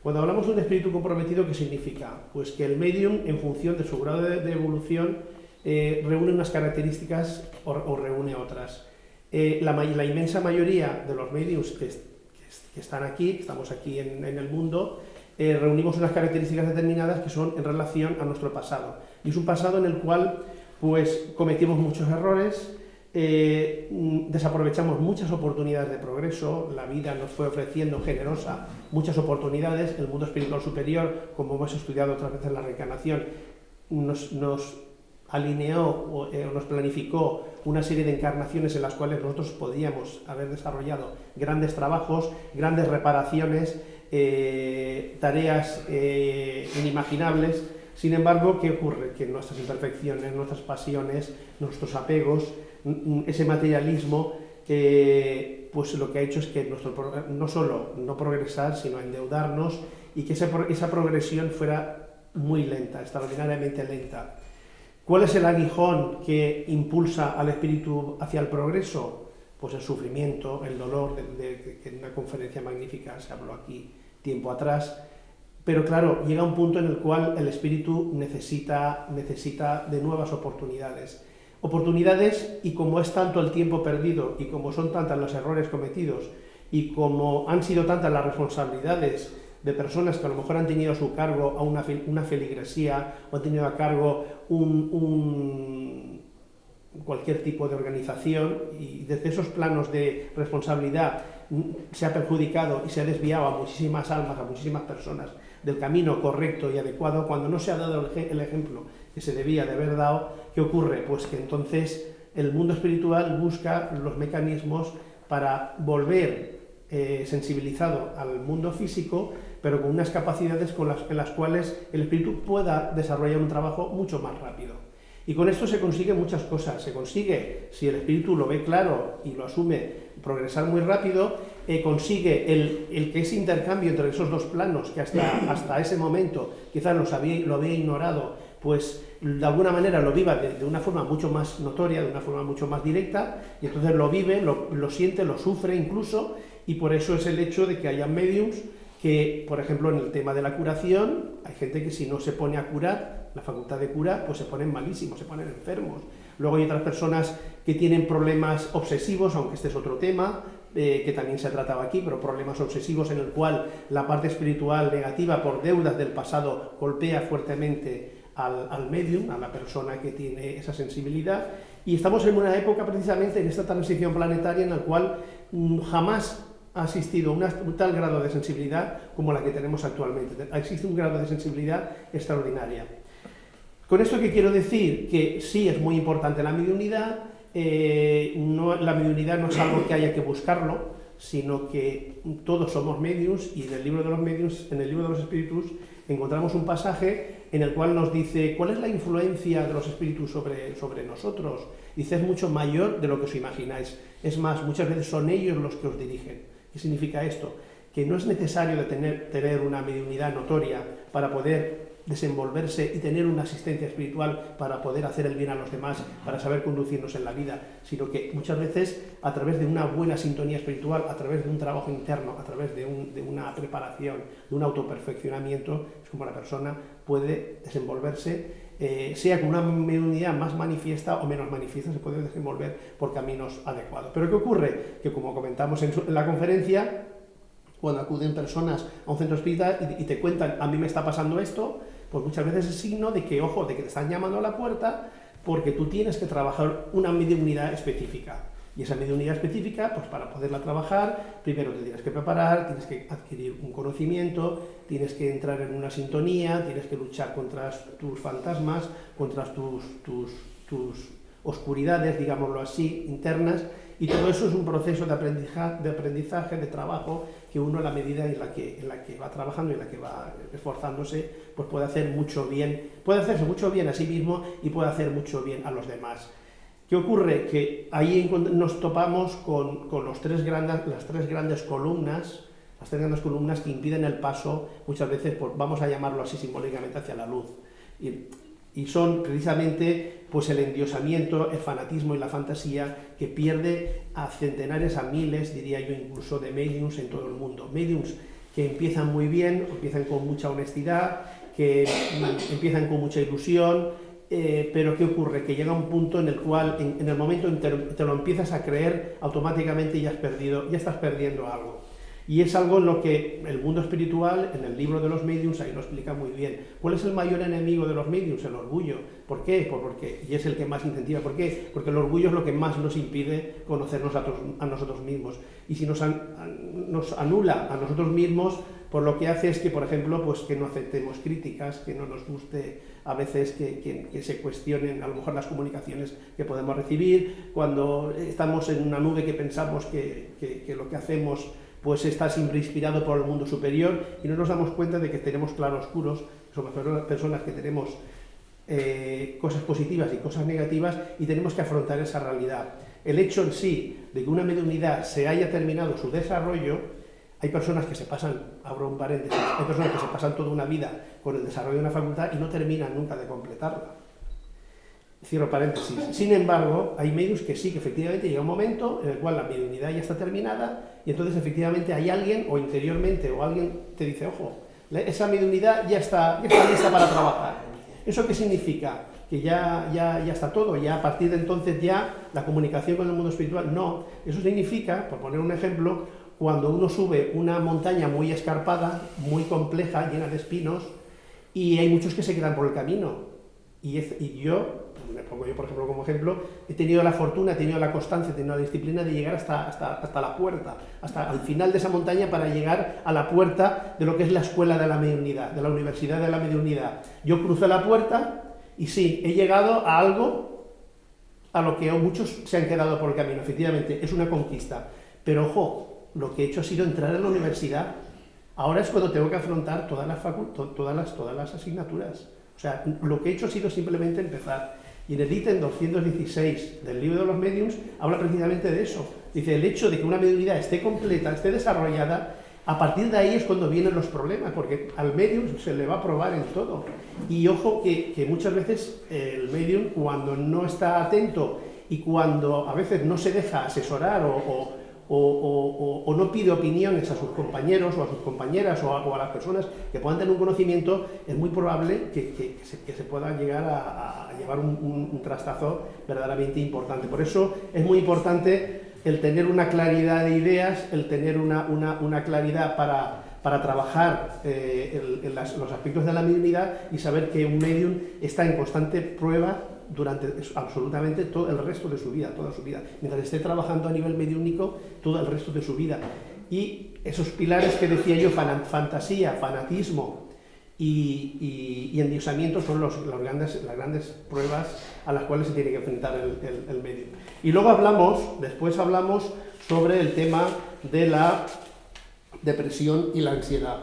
Cuando hablamos de un espíritu comprometido, ¿qué significa? Pues que el medium, en función de su grado de, evolución, eh, reúne unas características o, reúne otras. Eh, la, inmensa mayoría de los mediums que están aquí, estamos aquí en, el mundo, eh, reunimos unas características determinadas que son en relación a nuestro pasado. Y es un pasado en el cual pues, cometimos muchos errores, eh, mm, desaprovechamos muchas oportunidades de progreso, la vida nos fue ofreciendo generosa muchas oportunidades, el mundo espiritual superior, como hemos estudiado otras veces en la reencarnación, nos, nos alineó eh, o nos planificó una serie de encarnaciones en las cuales nosotros podíamos haber desarrollado grandes trabajos, grandes reparaciones, eh, tareas eh, inimaginables. Sin embargo, ¿qué ocurre? Que nuestras imperfecciones, nuestras pasiones, nuestros apegos, ese materialismo, pues lo que ha hecho es que nuestro, no solo no progresar, sino endeudarnos y que esa progresión fuera muy lenta, extraordinariamente lenta. ¿Cuál es el aguijón que impulsa al espíritu hacia el progreso? Pues el sufrimiento, el dolor, que en una conferencia magnífica se habló aquí tiempo atrás. Pero claro, llega un punto en el cual el espíritu necesita, necesita de nuevas oportunidades. Oportunidades y como es tanto el tiempo perdido y como son tantos los errores cometidos y como han sido tantas las responsabilidades de personas que a lo mejor han tenido a su cargo a una, una feligresía o han tenido a cargo un, cualquier tipo de organización y desde esos planos de responsabilidad se ha perjudicado y se ha desviado a muchísimas almas, a muchísimas personas del camino correcto y adecuado cuando no se ha dado el ejemplo que se debía de haber dado, ¿qué ocurre? Pues que entonces el mundo espiritual busca los mecanismos para volver eh, sensibilizado al mundo físico pero con unas capacidades con las, en las cuales el espíritu pueda desarrollar un trabajo mucho más rápido. Y con esto se consigue muchas cosas. Se consigue, si el espíritu lo ve claro y lo asume, progresar muy rápido, eh, consigue el, el, que ese intercambio entre esos dos planos, que hasta, [laughs] hasta ese momento quizás los había, lo había ignorado, pues de alguna manera lo viva de, una forma mucho más notoria, de una forma mucho más directa, y entonces lo vive, lo, lo siente, lo sufre incluso, y por eso es el hecho de que haya mediums que, por ejemplo, en el tema de la curación, hay gente que si no se pone a curar, la facultad de curar, pues se ponen malísimos, se ponen enfermos. Luego hay otras personas que tienen problemas obsesivos, aunque este es otro tema, eh, que también se ha tratado aquí, pero problemas obsesivos en el cual la parte espiritual negativa por deudas del pasado golpea fuertemente al, al medium, a la persona que tiene esa sensibilidad, y estamos en una época precisamente en esta transición planetaria en la cual mm, jamás ha asistido a un tal grado de sensibilidad como la que tenemos actualmente. Existe un grado de sensibilidad extraordinaria. Con esto que quiero decir que sí es muy importante la mediunidad, eh, no, la mediunidad no es algo que haya que buscarlo, sino que todos somos medios y en el libro de los medios, en el libro de los espíritus, encontramos un pasaje en el cual nos dice cuál es la influencia de los espíritus sobre, sobre nosotros. Dice, es mucho mayor de lo que os imagináis. Es más, muchas veces son ellos los que os dirigen. ¿Qué significa esto? Que no es necesario tener, tener una mediunidad notoria para poder desenvolverse y tener una asistencia espiritual para poder hacer el bien a los demás, para saber conducirnos en la vida, sino que muchas veces a través de una buena sintonía espiritual, a través de un trabajo interno, a través de, una preparación, de un autoperfeccionamiento, es como la persona puede desenvolverse eh, sea con una mediunidad más manifiesta o menos manifiesta, se puede desenvolver por caminos adecuados. Pero ¿qué ocurre? Que como comentamos en la conferencia, cuando acuden personas a un centro espírita y, te cuentan, a mí me está pasando esto, pues muchas veces es signo de que, ojo, de que te están llamando a la puerta porque tú tienes que trabajar una mediunidad específica. Y esa mediunidad específica, pues para poderla trabajar, primero te tienes que preparar, tienes que adquirir un conocimiento, tienes que entrar en una sintonía, tienes que luchar contra tus fantasmas, contra tus, tus, oscuridades, digámoslo así, internas, y todo eso es un proceso de aprendizaje, de, aprendizaje, de trabajo, que uno a la medida en la que, en la que va trabajando y en la que va esforzándose, pues puede hacer mucho bien, puede hacerse mucho bien a sí mismo y puede hacer mucho bien a los demás. ¿Qué ocurre? Que ahí nos topamos con, los tres grandes, las tres grandes columnas, las tres grandes columnas que impiden el paso, muchas veces, vamos a llamarlo así simbólicamente, hacia la luz. Y son precisamente pues el endiosamiento, el fanatismo y la fantasía que pierde a centenares, a miles, diría yo incluso, de mediums en todo el mundo. Mediums que empiezan muy bien, empiezan con mucha honestidad, que empiezan con mucha ilusión, eh, pero ¿qué ocurre? Que llega un punto en el cual, en, el momento en que te lo empiezas a creer, automáticamente ya has perdido, ya estás perdiendo algo. Y es algo en lo que el mundo espiritual, en el libro de los mediums, ahí lo explica muy bien. ¿Cuál es el mayor enemigo de los mediums? El orgullo. ¿Por qué? Pues porque, y es el que más incentiva. ¿Por qué? Porque el orgullo es lo que más nos impide conocernos a, nosotros mismos. Y si nos, nos anula a nosotros mismos, por lo que hace es que, por ejemplo, pues que no aceptemos críticas, que no nos guste a veces que, que, se cuestionen a lo mejor las comunicaciones que podemos recibir, cuando estamos en una nube que pensamos que, que lo que hacemos pues está siempre inspirado por el mundo superior y no nos damos cuenta de que tenemos claroscuros, somos personas que tenemos eh, cosas positivas y cosas negativas y tenemos que afrontar esa realidad. El hecho en sí de que una mediunidad se haya terminado su desarrollo, hay personas que se pasan, abro un paréntesis, hay personas que se pasan toda una vida con el desarrollo de una facultad y no terminan nunca de completarla. Cierro paréntesis. Sin embargo, hay medios que sí, que efectivamente llega un momento en el cual la mediunidad ya está terminada y entonces efectivamente hay alguien, o interiormente, o alguien te dice, ojo, esa mediunidad ya está, ya está lista para trabajar. ¿Eso qué significa? Que ya, ya, ya está todo, ya a partir de entonces ya la comunicación con el mundo espiritual. No, eso significa, por poner un ejemplo, cuando uno sube una montaña muy escarpada, muy compleja, llena de espinos, y hay muchos que se quedan por el camino. Y, y yo me pongo yo por ejemplo como ejemplo, he tenido la fortuna, he tenido la constancia, he tenido la disciplina de llegar hasta, hasta, hasta la puerta, hasta el final de esa montaña para llegar a la puerta de lo que es la escuela de la mediunidad, de la universidad de la mediunidad. Yo crucé la puerta y sí, he llegado a algo a lo que muchos se han quedado por el camino, efectivamente, es una conquista. Pero ojo, lo que he hecho ha sido entrar a la universidad. Ahora es cuando tengo que afrontar todas las, asignaturas. O sea, lo que he hecho ha sido simplemente empezar. Y en el ítem 216 del libro de los mediums habla precisamente de eso. Dice, el hecho de que una mediunidad esté completa, esté desarrollada, a partir de ahí es cuando vienen los problemas, porque al medium se le va a probar en todo. Y ojo que, muchas veces el medium, cuando no está atento y cuando a veces no se deja asesorar o, no pide opiniones a sus compañeros o a sus compañeras o a, las personas que puedan tener un conocimiento, es muy probable que, se, pueda llegar a, llevar un, trastazo verdaderamente importante. Por eso es muy importante el tener una claridad de ideas, el tener una, claridad para, trabajar eh, los aspectos de la mediunidad y saber que un medium está en constante prueba durante absolutamente todo el resto de su vida, toda su vida, mientras esté trabajando a nivel mediúnico todo el resto de su vida. Y esos pilares que decía yo, fantasía, fanatismo y, y, endiosamiento son los, grandes, las grandes pruebas a las cuales se tiene que enfrentar el, el, medio. Y luego hablamos, después hablamos sobre el tema de la depresión y la ansiedad.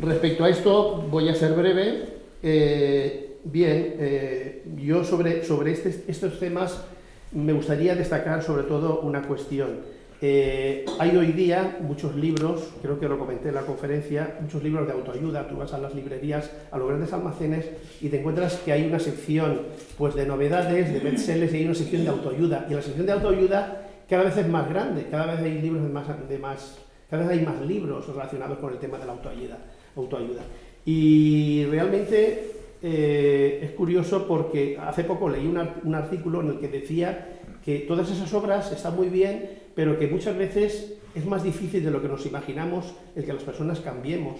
Respecto a esto, voy a ser breve. Eh, Bien, eh, yo sobre, sobre este, estos temas me gustaría destacar sobre todo una cuestión. Eh, hay hoy día muchos libros, creo que lo comenté en la conferencia, muchos libros de autoayuda. Tú vas a las librerías, a los grandes almacenes y te encuentras que hay una sección pues, de novedades, de bestsellers y hay una sección de autoayuda. Y la sección de autoayuda cada vez es más grande, cada vez hay libros de más, de más cada vez hay más libros relacionados con el tema de la autoayuda. autoayuda. Y realmente eh, es curioso porque hace poco leí un artículo en el que decía que todas esas obras están muy bien, pero que muchas veces es más difícil de lo que nos imaginamos el que las personas cambiemos,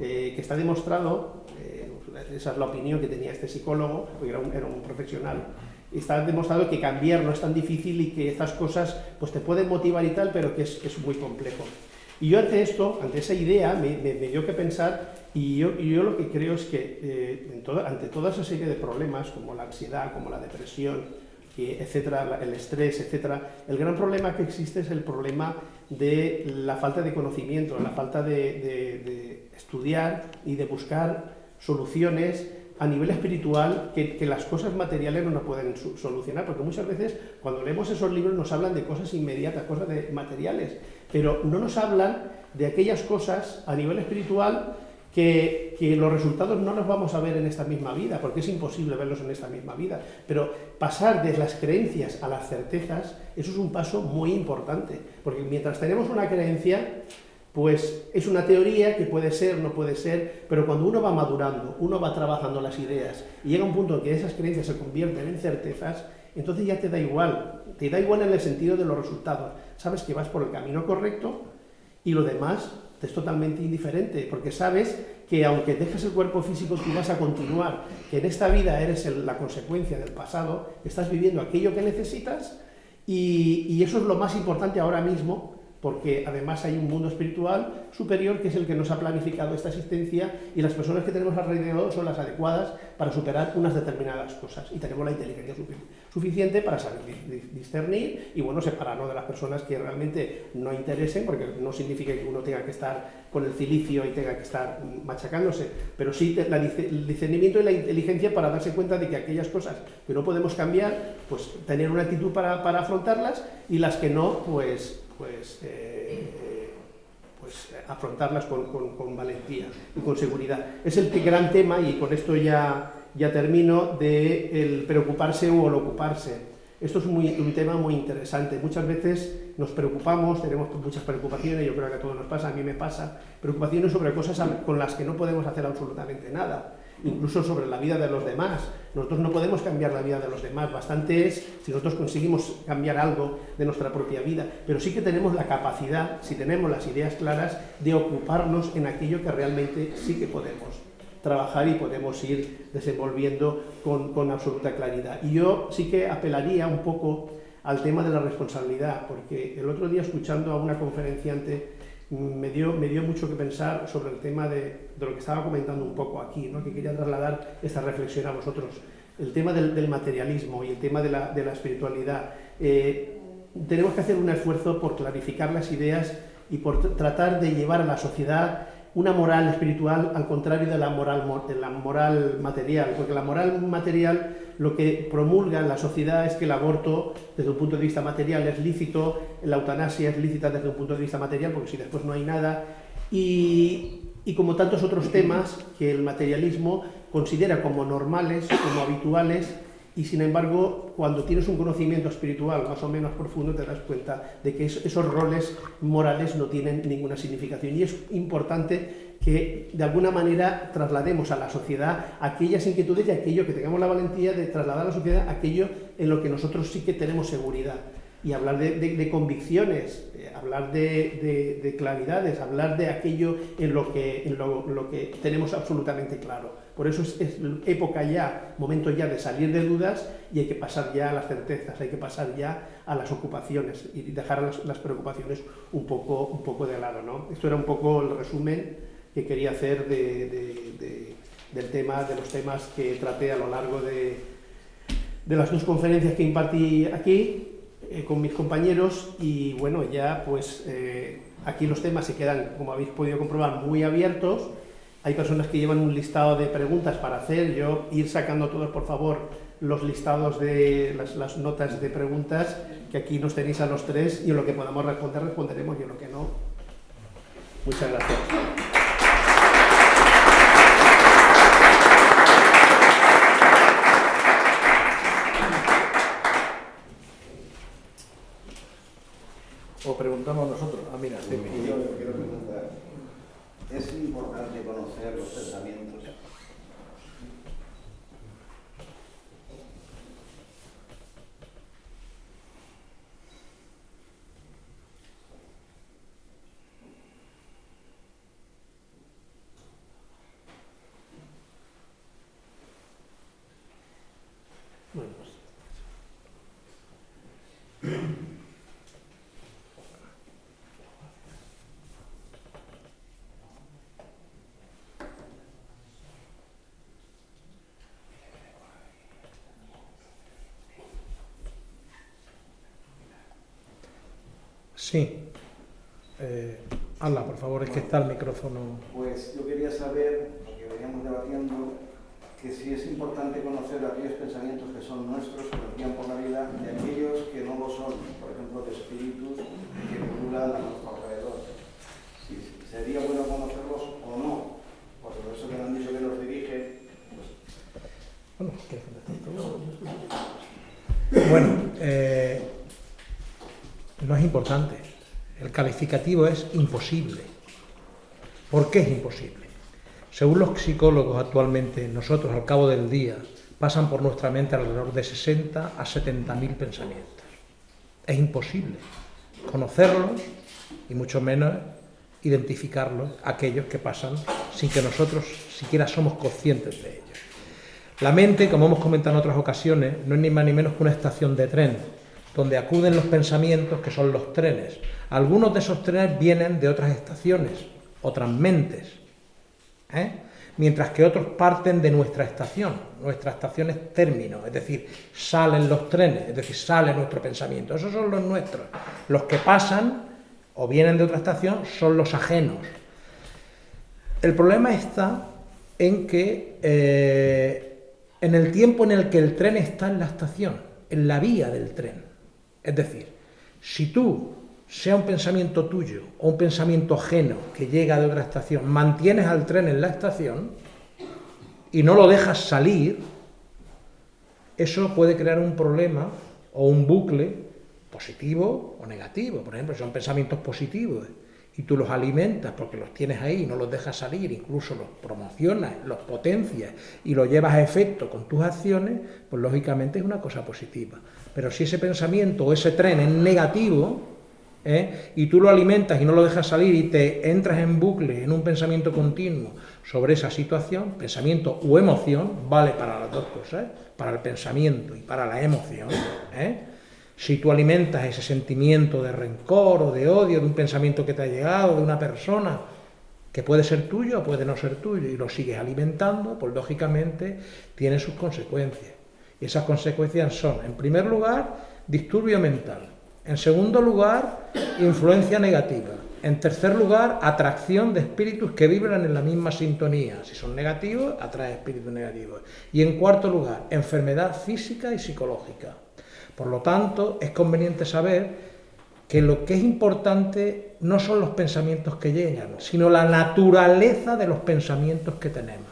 eh, que está demostrado, eh, esa es la opinión que tenía este psicólogo, porque era un, era un, profesional, está demostrado que cambiar no es tan difícil y que estas cosas pues te pueden motivar y tal, pero que es, es muy complejo. Y yo ante esto, ante esa idea, me, me, me dio que pensar y yo, lo que creo es que eh, ante toda esa serie de problemas, como la ansiedad, como la depresión, etcétera, el estrés, etcétera, el gran problema que existe es el problema de la falta de conocimiento, la falta de estudiar y de buscar soluciones a nivel espiritual que, que, las cosas materiales no nos pueden solucionar, porque muchas veces cuando leemos esos libros nos hablan de cosas inmediatas, cosas de materiales, pero no nos hablan de aquellas cosas a nivel espiritual que, los resultados no los vamos a ver en esta misma vida, porque es imposible verlos en esta misma vida, pero pasar de las creencias a las certezas, eso es un paso muy importante, porque mientras tenemos una creencia, pues es una teoría que puede ser, no puede ser, pero cuando uno va madurando, uno va trabajando las ideas y llega un punto en que esas creencias se convierten en certezas, entonces ya te da igual, te da igual en el sentido de los resultados, sabes que vas por el camino correcto y lo demás es totalmente indiferente, porque sabes que aunque dejes el cuerpo físico, tú vas a continuar, que en esta vida eres la consecuencia del pasado, estás viviendo aquello que necesitas y eso es lo más importante ahora mismo porque además hay un mundo espiritual superior que es el que nos ha planificado esta existencia y las personas que tenemos alrededor son las adecuadas para superar unas determinadas cosas. Y tenemos la inteligencia suficiente para saber discernir y bueno, separarnos de las personas que realmente no interesen, porque no significa que uno tenga que estar con el cilicio y tenga que estar machacándose, pero sí el discernimiento y la inteligencia para darse cuenta de que aquellas cosas que no podemos cambiar, pues tener una actitud para, para afrontarlas y las que no, pues pues, eh, pues afrontarlas con, con, con, valentía y con seguridad. Es el gran tema, y con esto ya, ya termino, de el preocuparse o el ocuparse. Esto es muy, un tema muy interesante. Muchas veces nos preocupamos, tenemos muchas preocupaciones, yo creo que a todos nos pasa, a mí me pasa, preocupaciones sobre cosas con las que no podemos hacer absolutamente nada incluso sobre la vida de los demás. Nosotros no podemos cambiar la vida de los demás, bastante es si nosotros conseguimos cambiar algo de nuestra propia vida, pero sí que tenemos la capacidad, si tenemos las ideas claras, de ocuparnos en aquello que realmente sí que podemos trabajar y podemos ir desenvolviendo con, con absoluta claridad. Y yo sí que apelaría un poco al tema de la responsabilidad, porque el otro día escuchando a una conferenciante me dio, me dio mucho que pensar sobre el tema de, de lo que estaba comentando un poco aquí, ¿no? que quería trasladar esta reflexión a vosotros. El tema del, del materialismo y el tema de la, de la espiritualidad. Eh, tenemos que hacer un esfuerzo por clarificar las ideas y por tratar de llevar a la sociedad una moral espiritual al contrario de la moral, de la moral material, porque la moral material lo que promulga en la sociedad es que el aborto desde un punto de vista material es lícito, la eutanasia es lícita desde un punto de vista material, porque si después no hay nada, y, y como tantos otros temas que el materialismo considera como normales, como habituales, y sin embargo, cuando tienes un conocimiento espiritual más o menos profundo, te das cuenta de que esos roles morales no tienen ninguna significación. Y es importante que de alguna manera traslademos a la sociedad aquellas inquietudes y aquello que tengamos la valentía de trasladar a la sociedad aquello en lo que nosotros sí que tenemos seguridad y hablar de, convicciones, eh, hablar de, de, claridades, hablar de aquello en lo que, tenemos absolutamente claro. Por eso es, época ya, momento ya de salir de dudas y hay que pasar ya a las certezas, hay que pasar ya a las ocupaciones y dejar las, preocupaciones un poco, de lado. ¿no? Esto era un poco el resumen que quería hacer del tema, de los temas que traté a lo largo de las dos conferencias que impartí aquí eh, con mis compañeros y bueno, ya pues eh, aquí los temas se quedan, como habéis podido comprobar, muy abiertos Hay personas que llevan un listado de preguntas para hacer, yo ir sacando todos, por favor, los listados de las, las notas de preguntas, que aquí nos tenéis a los tres, y en lo que podamos responder, responderemos, y en lo que no. Muchas gracias. O preguntamos nosotros. Ah, mira, Sí, yo quiero preguntar, ¿es importante conocer los pensamientos? Bueno, pues, Sí. Eh, habla, por favor, es que está el micrófono. Pues yo quería saber, porque veníamos debatiendo, que si es importante conocer aquellos pensamientos que son nuestros, que nos guían por la vida, y aquellos que no lo son, por ejemplo, de espíritus que vinculan a nuestro alrededor. Si sería bueno conocerlos o no, porque por eso que me han dicho que nos dirige, pues Bueno, ¿quieres contestar tú? Bueno, eh, no es importante. El calificativo es imposible. ¿Por qué es imposible? Según los psicólogos actualmente, nosotros al cabo del día pasan por nuestra mente alrededor de 60 a 70 mil pensamientos. Es imposible conocerlos y mucho menos identificarlos, aquellos que pasan sin que nosotros siquiera somos conscientes de ellos. La mente, como hemos comentado en otras ocasiones, no es ni más ni menos que una estación de tren, donde acuden los pensamientos que son los trenes. Algunos de esos trenes vienen de otras estaciones, otras mentes, ¿eh? mientras que otros parten de nuestra estación. Nuestra estación es término, es decir, salen los trenes, es decir, sale nuestro pensamiento. Esos son los nuestros. Los que pasan o vienen de otra estación son los ajenos. El problema está en que eh, en el tiempo en el que el tren está en la estación, en la vía del tren. Es decir, si tú, sea un pensamiento tuyo o un pensamiento ajeno que llega de otra estación, mantienes al tren en la estación y no lo dejas salir, eso puede crear un problema o un bucle positivo o negativo. Por ejemplo, son pensamientos positivos y tú los alimentas porque los tienes ahí y no los dejas salir, incluso los promocionas, los potencias y los llevas a efecto con tus acciones, pues lógicamente es una cosa positiva. Pero si ese pensamiento o ese tren es negativo, ¿eh? y tú lo alimentas y no lo dejas salir y te entras en bucle, en un pensamiento continuo sobre esa situación, pensamiento o emoción, vale para las dos cosas, para el pensamiento y para la emoción. ¿eh? Si tú alimentas ese sentimiento de rencor o de odio, de un pensamiento que te ha llegado, de una persona, que puede ser tuyo o puede no ser tuyo, y lo sigues alimentando, pues lógicamente tiene sus consecuencias. Esas consecuencias son, en primer lugar, disturbio mental. En segundo lugar, influencia negativa. En tercer lugar, atracción de espíritus que vibran en la misma sintonía. Si son negativos, atrae espíritus negativos. Y en cuarto lugar, enfermedad física y psicológica. Por lo tanto, es conveniente saber que lo que es importante no son los pensamientos que llegan, sino la naturaleza de los pensamientos que tenemos.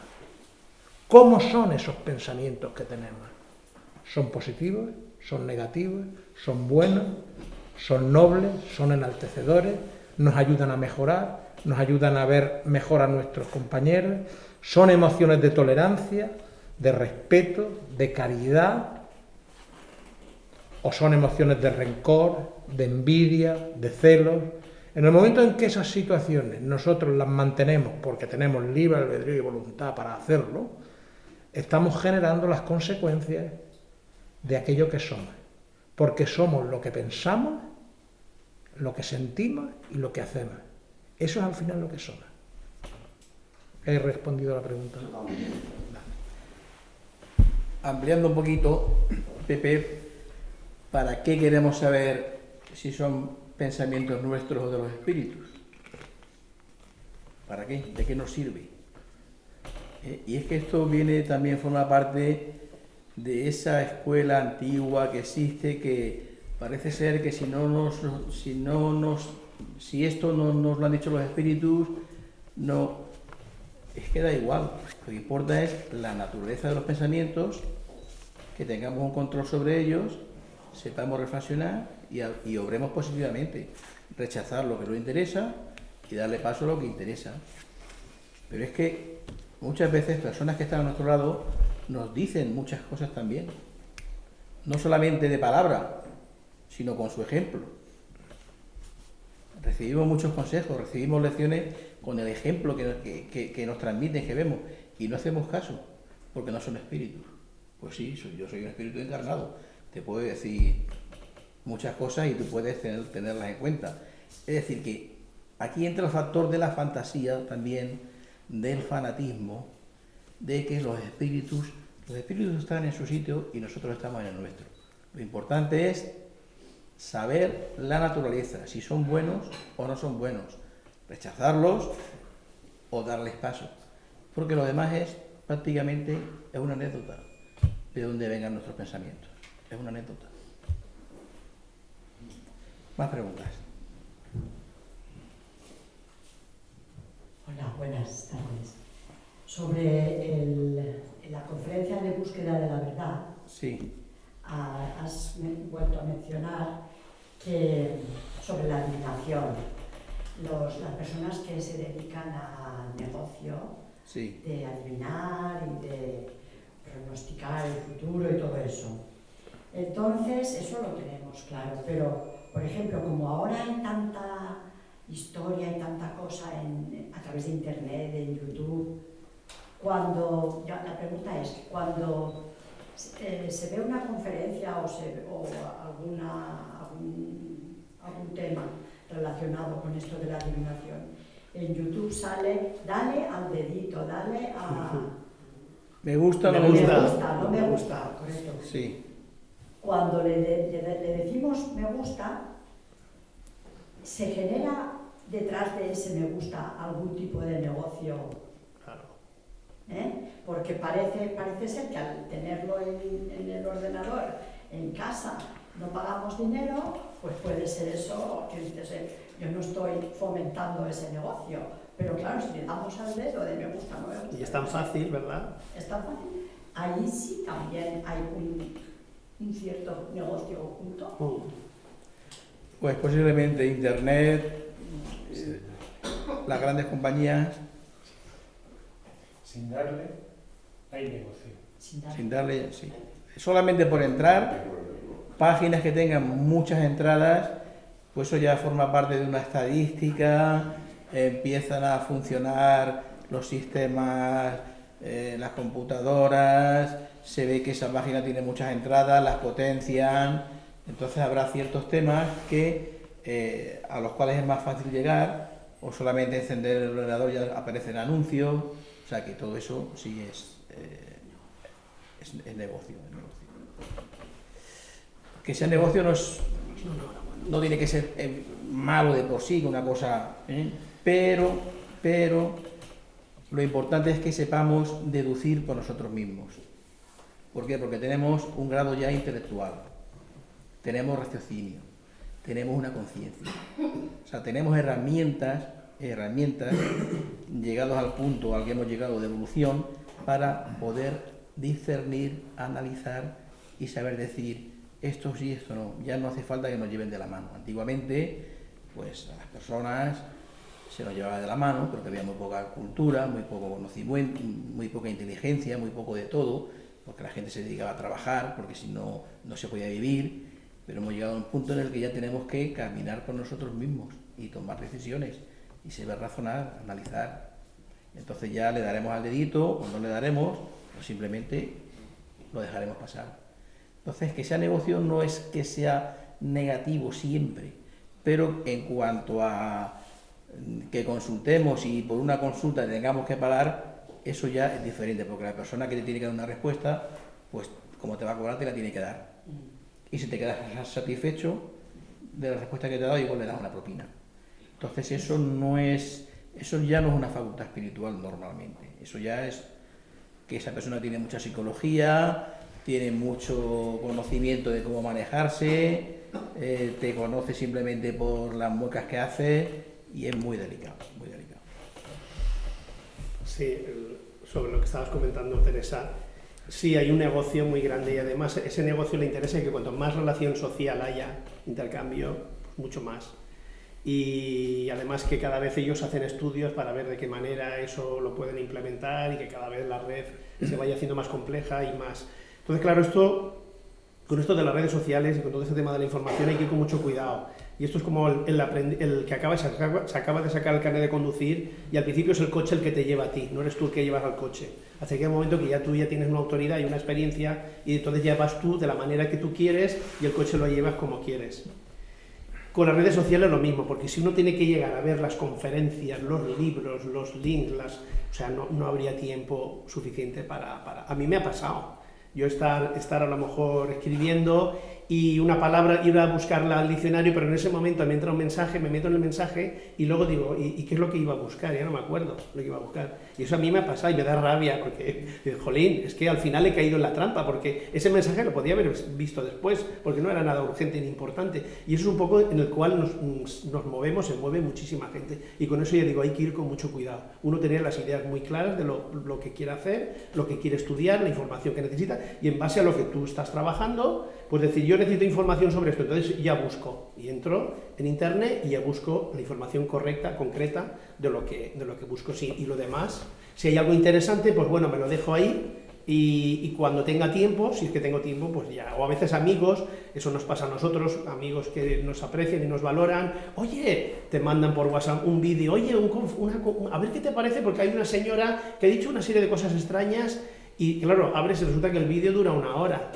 ¿Cómo son esos pensamientos que tenemos? ¿Son positivos? ¿Son negativos? ¿Son buenos? ¿Son nobles? ¿Son enaltecedores? ¿Nos ayudan a mejorar? ¿Nos ayudan a ver mejor a nuestros compañeros? ¿Son emociones de tolerancia, de respeto, de caridad? ¿O son emociones de rencor, de envidia, de celos? En el momento en que esas situaciones nosotros las mantenemos porque tenemos libre albedrío y voluntad para hacerlo, estamos generando las consecuencias de aquello que somos. Porque somos lo que pensamos, lo que sentimos y lo que hacemos. Eso es al final lo que somos. He respondido a la pregunta. Ampliando un poquito, Pepe, ¿para qué queremos saber si son pensamientos nuestros o de los espíritus? ¿Para qué? ¿De qué nos sirve? Eh, y es que esto viene también, forma parte de esa escuela antigua que existe, que parece ser que si no nos, si no nos, si esto no nos lo han dicho los espíritus, no, es que da igual. Lo que importa es la naturaleza de los pensamientos, que tengamos un control sobre ellos, sepamos reflexionar y, y obremos positivamente. Rechazar lo que no interesa y darle paso a lo que interesa. Pero es que muchas veces personas que están a nuestro lado nos dicen muchas cosas también. No solamente de palabra, sino con su ejemplo. Recibimos muchos consejos, recibimos lecciones con el ejemplo que, nos transmiten, que vemos, y no hacemos caso, porque no son espíritus. Pues sí, yo soy un espíritu encarnado. Te puedo decir muchas cosas y tú puedes tenerlas en cuenta. Es decir, que aquí entra el factor de la fantasía también, del fanatismo, de que los espíritus, los espíritus están en su sitio y nosotros estamos en el nuestro. Lo importante es saber la naturaleza, si son buenos o no son buenos, rechazarlos o darles paso, porque lo demás es prácticamente es una anécdota de dónde vengan nuestros pensamientos, es una anécdota. Más preguntas. Hola, buenas tardes. Sobre la conferencia de búsqueda de la verdad, sí. has vuelto a mencionar que sobre la adivinación, las personas que se dedican al negocio de adivinar y de pronosticar el futuro y todo eso. Entonces, eso lo tenemos claro, pero, por ejemplo, como ahora hay tanta historia y tanta cosa a través de Internet, de YouTube. Cuando, la pregunta es, cuando eh, se ve una conferencia o, se, o alguna, algún, algún tema relacionado con esto de la adivinación, en YouTube sale, dale al dedito, dale a... [laughs] Me gusta, no me gusta. Me gusta, no me gusta, correcto. Sí. Cuando le, le decimos me gusta, se genera detrás de ese me gusta algún tipo de negocio. ¿Eh? Porque parece, parece ser que al tenerlo en, el ordenador, en casa, no pagamos dinero, pues puede ser eso que dices, eh, yo no estoy fomentando ese negocio. Pero claro, si le damos al dedo de me gusta, no me gusta. Y es tan fácil, ¿verdad? Es tan fácil. Ahí sí también hay un, cierto negocio oculto. Mm. Pues posiblemente Internet, las grandes compañías... Sin darle, hay negocio. Sin darle, sí. Solamente por entrar, páginas que tengan muchas entradas, pues eso ya forma parte de una estadística, empiezan a funcionar los sistemas, eh, las computadoras, se ve que esa página tiene muchas entradas, las potencian, entonces habrá ciertos temas que, eh, a los cuales es más fácil llegar o solamente encender el ordenador ya aparecen anuncios, o sea que todo eso sí es, eh, es, negocio, Que sea negocio no, es, no tiene que ser eh, malo de por sí, una cosa, ¿eh? pero, pero lo importante es que sepamos deducir por nosotros mismos. ¿Por qué? Porque tenemos un grado ya intelectual, tenemos raciocinio, tenemos una conciencia. O sea, tenemos herramientas, herramientas, llegados al punto al que hemos llegado de evolución, para poder discernir, analizar y saber decir esto sí, esto no. Ya no hace falta que nos lleven de la mano. Antiguamente, pues a las personas se nos llevaba de la mano, porque había muy poca cultura, muy poco conocimiento, muy poca inteligencia, muy poco de todo, porque la gente se dedicaba a trabajar, porque si no, no se podía vivir pero hemos llegado a un punto en el que ya tenemos que caminar por nosotros mismos y tomar decisiones y saber razonar, analizar. Entonces ya le daremos al dedito o no le daremos, o simplemente lo dejaremos pasar. Entonces, que sea negocio no es que sea negativo siempre, pero en cuanto a que consultemos y por una consulta tengamos que pagar, eso ya es diferente, porque la persona que te tiene que dar una respuesta, pues como te va a cobrar, te la tiene que dar y si te quedas satisfecho de la respuesta que te ha dado, igual le das una propina. Entonces eso no es, eso ya no es una facultad espiritual normalmente, eso ya es que esa persona tiene mucha psicología, tiene mucho conocimiento de cómo manejarse, eh, te conoce simplemente por las muecas que hace y es muy delicado, muy delicado. Sí, sobre lo que estabas comentando, Teresa, sí hay un negocio muy grande y además ese negocio le interesa que cuanto más relación social haya, intercambio, mucho más. Y además que cada vez ellos hacen estudios para ver de qué manera eso lo pueden implementar y que cada vez la red se vaya haciendo más compleja y más entonces, claro, esto, con esto de las redes sociales y con todo este tema de la información hay que ir con mucho cuidado. Y esto es como el, que acaba, se, acaba, de sacar el carnet de conducir y al principio es el coche el que te lleva a ti, no eres tú el que llevas al coche. Hasta que hay un momento que ya tú ya tienes una autoridad y una experiencia y entonces ya vas tú de la manera que tú quieres y el coche lo llevas como quieres. Con las redes sociales lo mismo, porque si uno tiene que llegar a ver las conferencias, los libros, los links, las, o sea, no, no habría tiempo suficiente para, para... A mí me ha pasado yo estar, estar a lo mejor escribiendo y una palabra, ir a buscarla al diccionario, pero en ese momento me entra un mensaje, me meto en el mensaje y luego digo, ¿y, qué es lo que iba a buscar? Ya no me acuerdo lo que iba a buscar. Y eso a mí me ha pasado y me da rabia, porque, [laughs] jolín, es que al final he caído en la trampa, porque ese mensaje lo podía haber visto después, porque no era nada urgente ni importante. Y eso es un poco en el cual nos, nos movemos, se mueve muchísima gente. Y con eso ya digo, hay que ir con mucho cuidado. Uno tener las ideas muy claras de lo, lo que quiere hacer, lo que quiere estudiar, la información que necesita, y en base a lo que tú estás trabajando, pues decir, yo necesito información sobre esto, entonces ya busco, y entro en internet y ya busco la información correcta, concreta, de lo que, de lo que busco, sí, y lo demás, si hay algo interesante, pues bueno, me lo dejo ahí, y, cuando tenga tiempo, si es que tengo tiempo, pues ya, o a veces amigos, eso nos pasa a nosotros, amigos que nos aprecian y nos valoran, oye, te mandan por WhatsApp un vídeo, oye, a ver qué te parece, porque hay una señora que ha dicho una serie de cosas extrañas, y claro, abres y resulta que el vídeo dura una hora,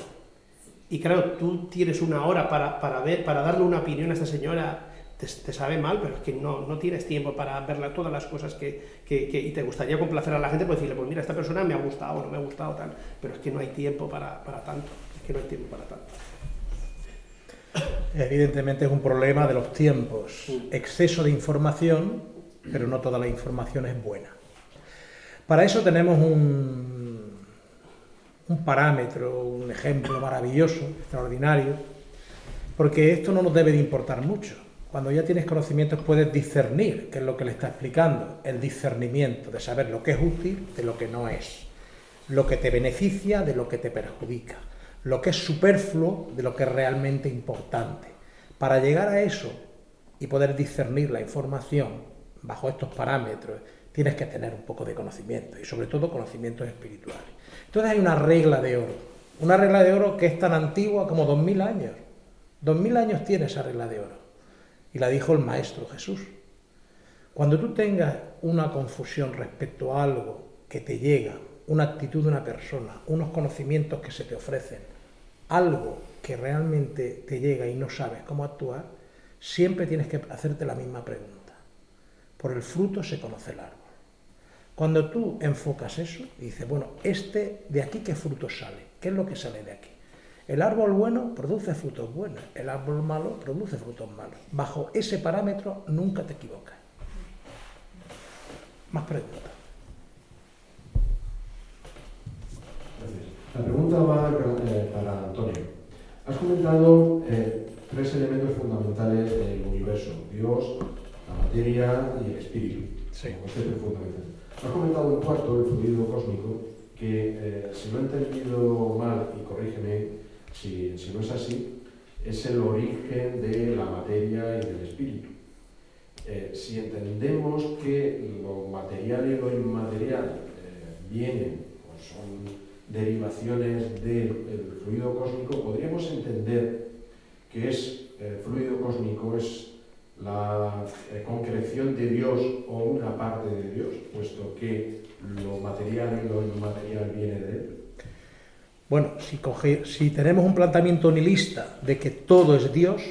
y claro, tú tienes una hora para, ver, para darle una opinión a esta señora, te, sabe mal, pero es que no, no, tienes tiempo para verla todas las cosas que, y te gustaría complacer a la gente, pues decirle, pues mira, esta persona me ha gustado, no me ha gustado, tal, pero es que no hay tiempo para, para tanto, es que no hay tiempo para tanto. Evidentemente es un problema de los tiempos, exceso de información, pero no toda la información es buena. Para eso tenemos un un parámetro, un ejemplo maravilloso, extraordinario, porque esto no nos debe de importar mucho. Cuando ya tienes conocimientos puedes discernir, que es lo que le está explicando, el discernimiento de saber lo que es útil de lo que no es, lo que te beneficia de lo que te perjudica, lo que es superfluo de lo que es realmente importante. Para llegar a eso y poder discernir la información bajo estos parámetros, tienes que tener un poco de conocimiento y sobre todo conocimientos espirituales. Entonces hay una regla de oro, una regla de oro que es tan antigua como dos mil años. Dos mil años tiene esa regla de oro. Y la dijo el Maestro Jesús. Cuando tú tengas una confusión respecto a algo que te llega, una actitud de una persona, unos conocimientos que se te ofrecen, algo que realmente te llega y no sabes cómo actuar, siempre tienes que hacerte la misma pregunta. Por el fruto se conoce el árbol. Cuando tú enfocas eso y dices, bueno, este de aquí qué fruto sale, ¿qué es lo que sale de aquí? El árbol bueno produce frutos buenos, el árbol malo produce frutos malos. Bajo ese parámetro nunca te equivocas. Más preguntas. La pregunta va eh, para Antonio. Has comentado eh, tres elementos fundamentales del universo, Dios, la materia y el espíritu. Sí. Ha comentado un cuarto, el fluido cósmico, que eh, si no he entendido mal, y corrígeme si, no es así, es el origen de la materia y del espíritu. Eh, si entendemos que lo material y lo inmaterial eh, vienen o son derivaciones del fluido cósmico, podríamos entender que es el fluido cósmico es la eh, concreción de Dios o una parte de Dios, puesto que lo material y lo inmaterial viene de Él? Bueno, si, tenemos un planteamiento nihilista de que todo es Dios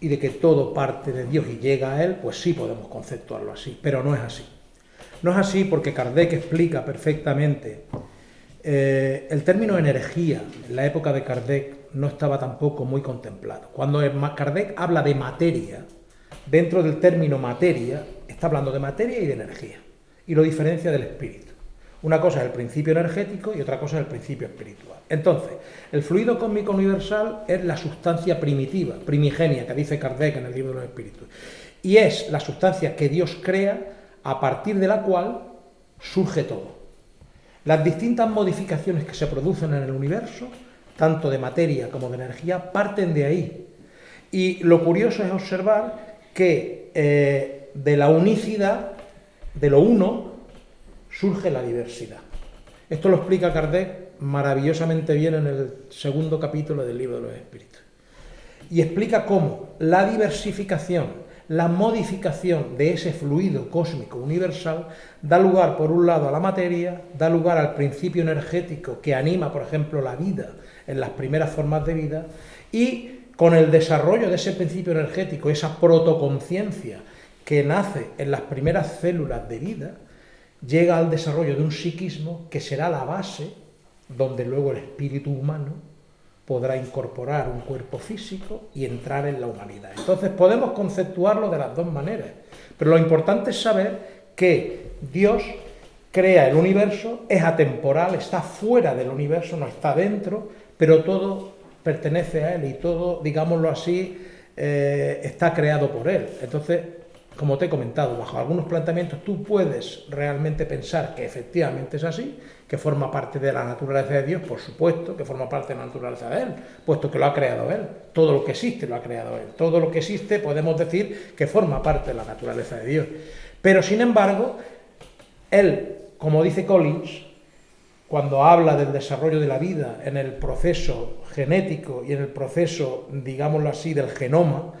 y de que todo parte de Dios y llega a Él, pues sí podemos conceptuarlo así, pero no es así. No es así porque Kardec explica perfectamente eh, el término energía en la época de Kardec no estaba tampoco muy contemplado. Cuando Kardec habla de materia, dentro del término materia, está hablando de materia y de energía, y lo diferencia del espíritu. Una cosa es el principio energético y otra cosa es el principio espiritual. Entonces, el fluido cósmico universal es la sustancia primitiva, primigenia, que dice Kardec en el libro de los espíritus. Y es la sustancia que Dios crea a partir de la cual surge todo. Las distintas modificaciones que se producen en el universo, tanto de materia como de energía, parten de ahí. Y lo curioso es observar que eh, de la unicidad, de lo uno, surge la diversidad. Esto lo explica Kardec maravillosamente bien en el segundo capítulo del libro de los espíritus. Y explica cómo la diversificación, la modificación de ese fluido cósmico universal da lugar, por un lado, a la materia, da lugar al principio energético que anima, por ejemplo, la vida en las primeras formas de vida, y con el desarrollo de ese principio energético, esa protoconciencia que nace en las primeras células de vida, llega al desarrollo de un psiquismo que será la base donde luego el espíritu humano podrá incorporar un cuerpo físico y entrar en la humanidad. Entonces podemos conceptuarlo de las dos maneras, pero lo importante es saber que Dios crea el universo, es atemporal, está fuera del universo, no está dentro, pero todo pertenece a Él y todo, digámoslo así, eh, está creado por Él. Entonces, como te he comentado, bajo algunos planteamientos tú puedes realmente pensar que efectivamente es así, que forma parte de la naturaleza de Dios, por supuesto, que forma parte de la naturaleza de Él, puesto que lo ha creado Él. Todo lo que existe lo ha creado Él. Todo lo que existe podemos decir que forma parte de la naturaleza de Dios. Pero sin embargo, Él, como dice Collins, cuando habla del desarrollo de la vida en el proceso genético y en el proceso, digámoslo así, del genoma,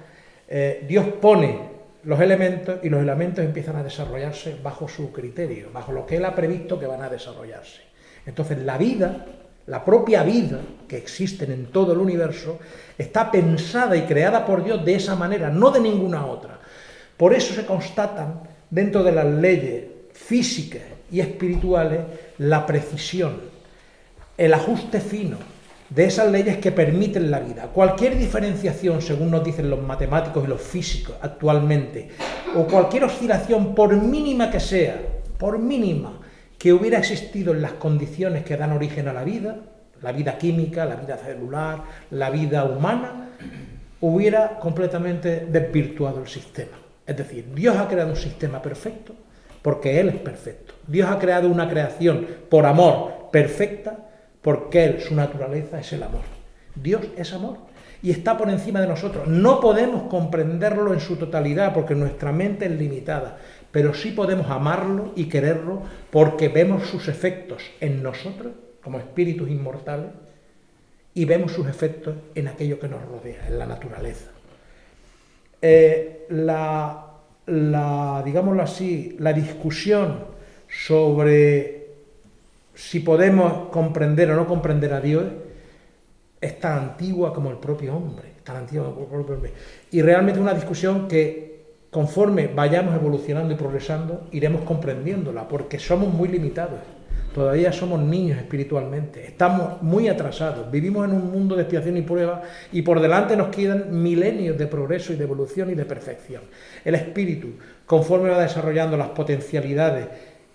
eh, Dios pone los elementos y los elementos empiezan a desarrollarse bajo su criterio, bajo lo que él ha previsto que van a desarrollarse. Entonces la vida, la propia vida que existe en todo el universo, está pensada y creada por Dios de esa manera, no de ninguna otra. Por eso se constatan dentro de las leyes físicas y espirituales la precisión, el ajuste fino, de esas leyes que permiten la vida. Cualquier diferenciación, según nos dicen los matemáticos y los físicos actualmente, o cualquier oscilación, por mínima que sea, por mínima que hubiera existido en las condiciones que dan origen a la vida, la vida química, la vida celular, la vida humana, hubiera completamente desvirtuado el sistema. Es decir, Dios ha creado un sistema perfecto porque Él es perfecto. Dios ha creado una creación por amor perfecta porque Él, su naturaleza es el amor. Dios es amor y está por encima de nosotros. No podemos comprenderlo en su totalidad porque nuestra mente es limitada, pero sí podemos amarlo y quererlo porque vemos sus efectos en nosotros como espíritus inmortales y vemos sus efectos en aquello que nos rodea, en la naturaleza. Eh, la, la, digámoslo así, la discusión sobre si podemos comprender o no comprender a Dios, es tan antigua como el propio hombre, tan antigua como el propio hombre. Y realmente una discusión que conforme vayamos evolucionando y progresando, iremos comprendiéndola, porque somos muy limitados. Todavía somos niños espiritualmente, estamos muy atrasados, vivimos en un mundo de expiación y prueba y por delante nos quedan milenios de progreso y de evolución y de perfección. El espíritu, conforme va desarrollando las potencialidades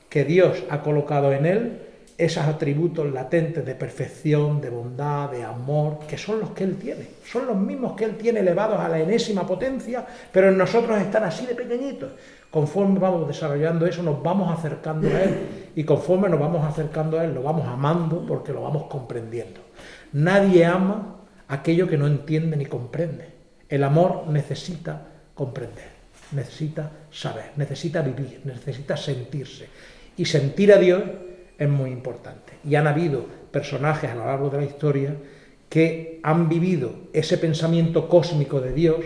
que Dios ha colocado en él, esos atributos latentes de perfección, de bondad, de amor, que son los que Él tiene. Son los mismos que Él tiene elevados a la enésima potencia, pero en nosotros están así de pequeñitos. Conforme vamos desarrollando eso, nos vamos acercando a Él. Y conforme nos vamos acercando a Él, lo vamos amando porque lo vamos comprendiendo. Nadie ama aquello que no entiende ni comprende. El amor necesita comprender, necesita saber, necesita vivir, necesita sentirse. Y sentir a Dios es muy importante. Y han habido personajes a lo largo de la historia que han vivido ese pensamiento cósmico de Dios,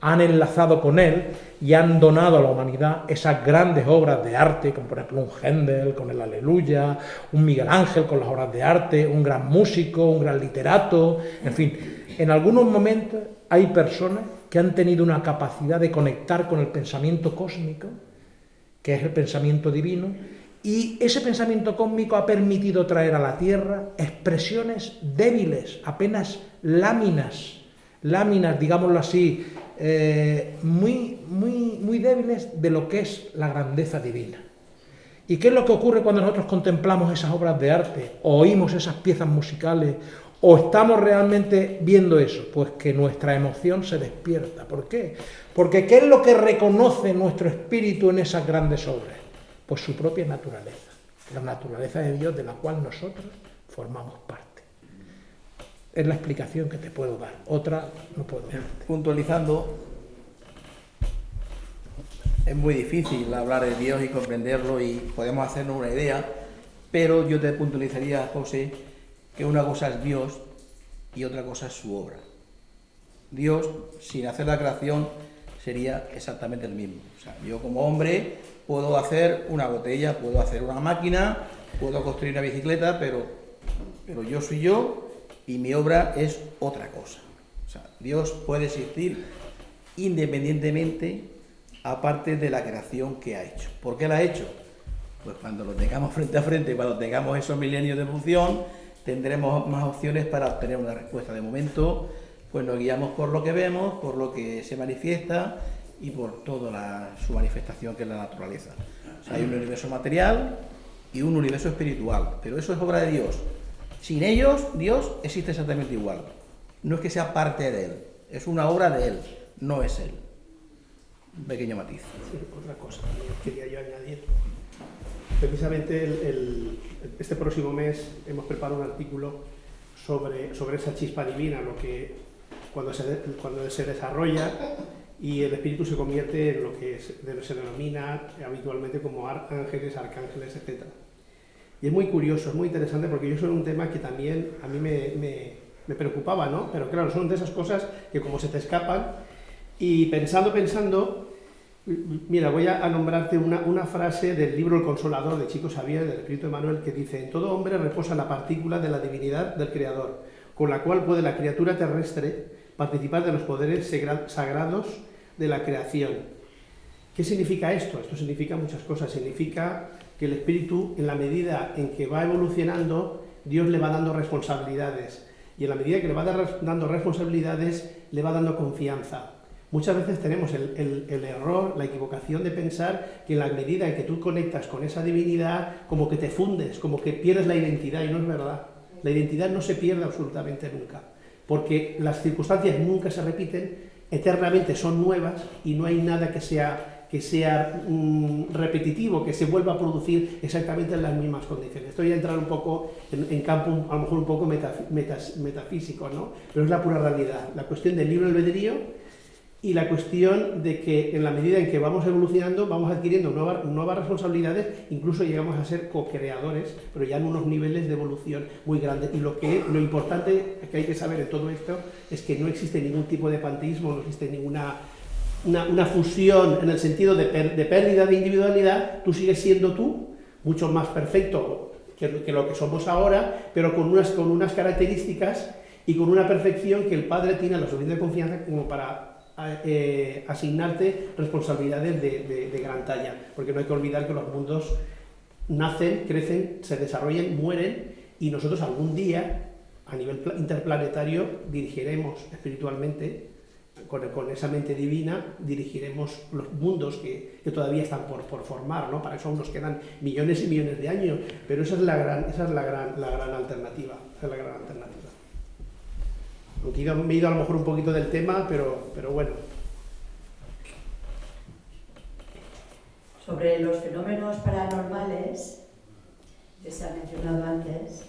han enlazado con él y han donado a la humanidad esas grandes obras de arte, como por ejemplo un Händel con el Aleluya, un Miguel Ángel con las obras de arte, un gran músico, un gran literato, en fin. En algunos momentos hay personas que han tenido una capacidad de conectar con el pensamiento cósmico, que es el pensamiento divino, y ese pensamiento cósmico ha permitido traer a la Tierra expresiones débiles, apenas láminas, láminas, digámoslo así, eh, muy, muy, muy débiles de lo que es la grandeza divina. ¿Y qué es lo que ocurre cuando nosotros contemplamos esas obras de arte, o oímos esas piezas musicales, o estamos realmente viendo eso? Pues que nuestra emoción se despierta. ¿Por qué? Porque ¿qué es lo que reconoce nuestro espíritu en esas grandes obras? Pues su propia naturaleza, la naturaleza de Dios de la cual nosotros formamos parte. Es la explicación que te puedo dar, otra no puedo dar. Puntualizando, es muy difícil hablar de Dios y comprenderlo y podemos hacernos una idea, pero yo te puntualizaría, José, que una cosa es Dios y otra cosa es su obra. Dios, sin hacer la creación, sería exactamente el mismo. O sea, yo como hombre puedo hacer una botella, puedo hacer una máquina, puedo construir una bicicleta, pero, pero yo soy yo y mi obra es otra cosa. O sea, Dios puede existir independientemente, aparte de la creación que ha hecho. ¿Por qué la ha hecho? Pues cuando lo tengamos [laughs] frente a frente, cuando tengamos esos milenios de función, tendremos más opciones para obtener una respuesta. De momento, pues nos guiamos por lo que vemos, por lo que se manifiesta y por toda su manifestación que es la naturaleza. hay un universo material y un universo espiritual, pero eso es obra de Dios. Sin ellos, Dios existe exactamente igual. No es que sea parte de Él, es una obra de Él, no es Él. Un pequeño matiz. otra cosa que quería yo añadir. Precisamente este próximo mes hemos preparado un artículo sobre, sobre esa chispa divina, lo que cuando se, cuando se desarrolla y el espíritu se convierte en lo que se denomina habitualmente como ángeles, arcángeles, etc. Y es muy curioso, es muy interesante porque yo soy un tema que también a mí me, me, preocupaba, ¿no? Pero claro, son de esas cosas que como se te escapan y pensando, pensando, mira, voy a, nombrarte una, una, frase del libro El Consolador de Chico Xavier, del Espíritu de Manuel, que dice, en todo hombre reposa la partícula de la divinidad del Creador, con la cual puede la criatura terrestre participar de los poderes sagrados de la creación. ¿Qué significa esto? Esto significa muchas cosas. Significa que el espíritu, en la medida en que va evolucionando, Dios le va dando responsabilidades. Y en la medida que le va dando responsabilidades, le va dando confianza. Muchas veces tenemos el, el, error, la equivocación de pensar que en la medida en que tú conectas con esa divinidad, como que te fundes, como que pierdes la identidad, y no es verdad. La identidad no se pierde absolutamente nunca porque las circunstancias nunca se repiten, eternamente son nuevas y no hay nada que sea, que sea mm, repetitivo, que se vuelva a producir exactamente en las mismas condiciones. Estoy a entrar un poco en, campo a lo mejor un poco metafísico, ¿no? pero es la pura realidad. La cuestión del libre albedrío y la cuestión de que en la medida en que vamos evolucionando, vamos adquiriendo nuevas, nuevas responsabilidades, incluso llegamos a ser co-creadores, pero ya en unos niveles de evolución muy grandes. Y lo, que, lo importante que hay que saber en todo esto es que no existe ningún tipo de panteísmo, no existe ninguna una, fusión en el sentido de, de, pérdida de individualidad, tú sigues siendo tú, mucho más perfecto que, que, lo que somos ahora, pero con unas, con unas características y con una perfección que el Padre tiene la suficiente confianza como para eh, asignarte responsabilidades de, gran talla, porque no hay que olvidar que los mundos nacen, crecen, se desarrollan, mueren, y nosotros algún día, a nivel interplanetario, dirigiremos espiritualmente, con, esa mente divina, dirigiremos los mundos que, todavía están por, por, formar, ¿no? Para eso aún nos quedan millones y millones de años, pero esa es la gran, esa es la gran, esa es la gran alternativa me he ido a lo mejor un poquito del tema, pero, pero bueno. Sobre los fenómenos paranormales que se ha mencionado antes,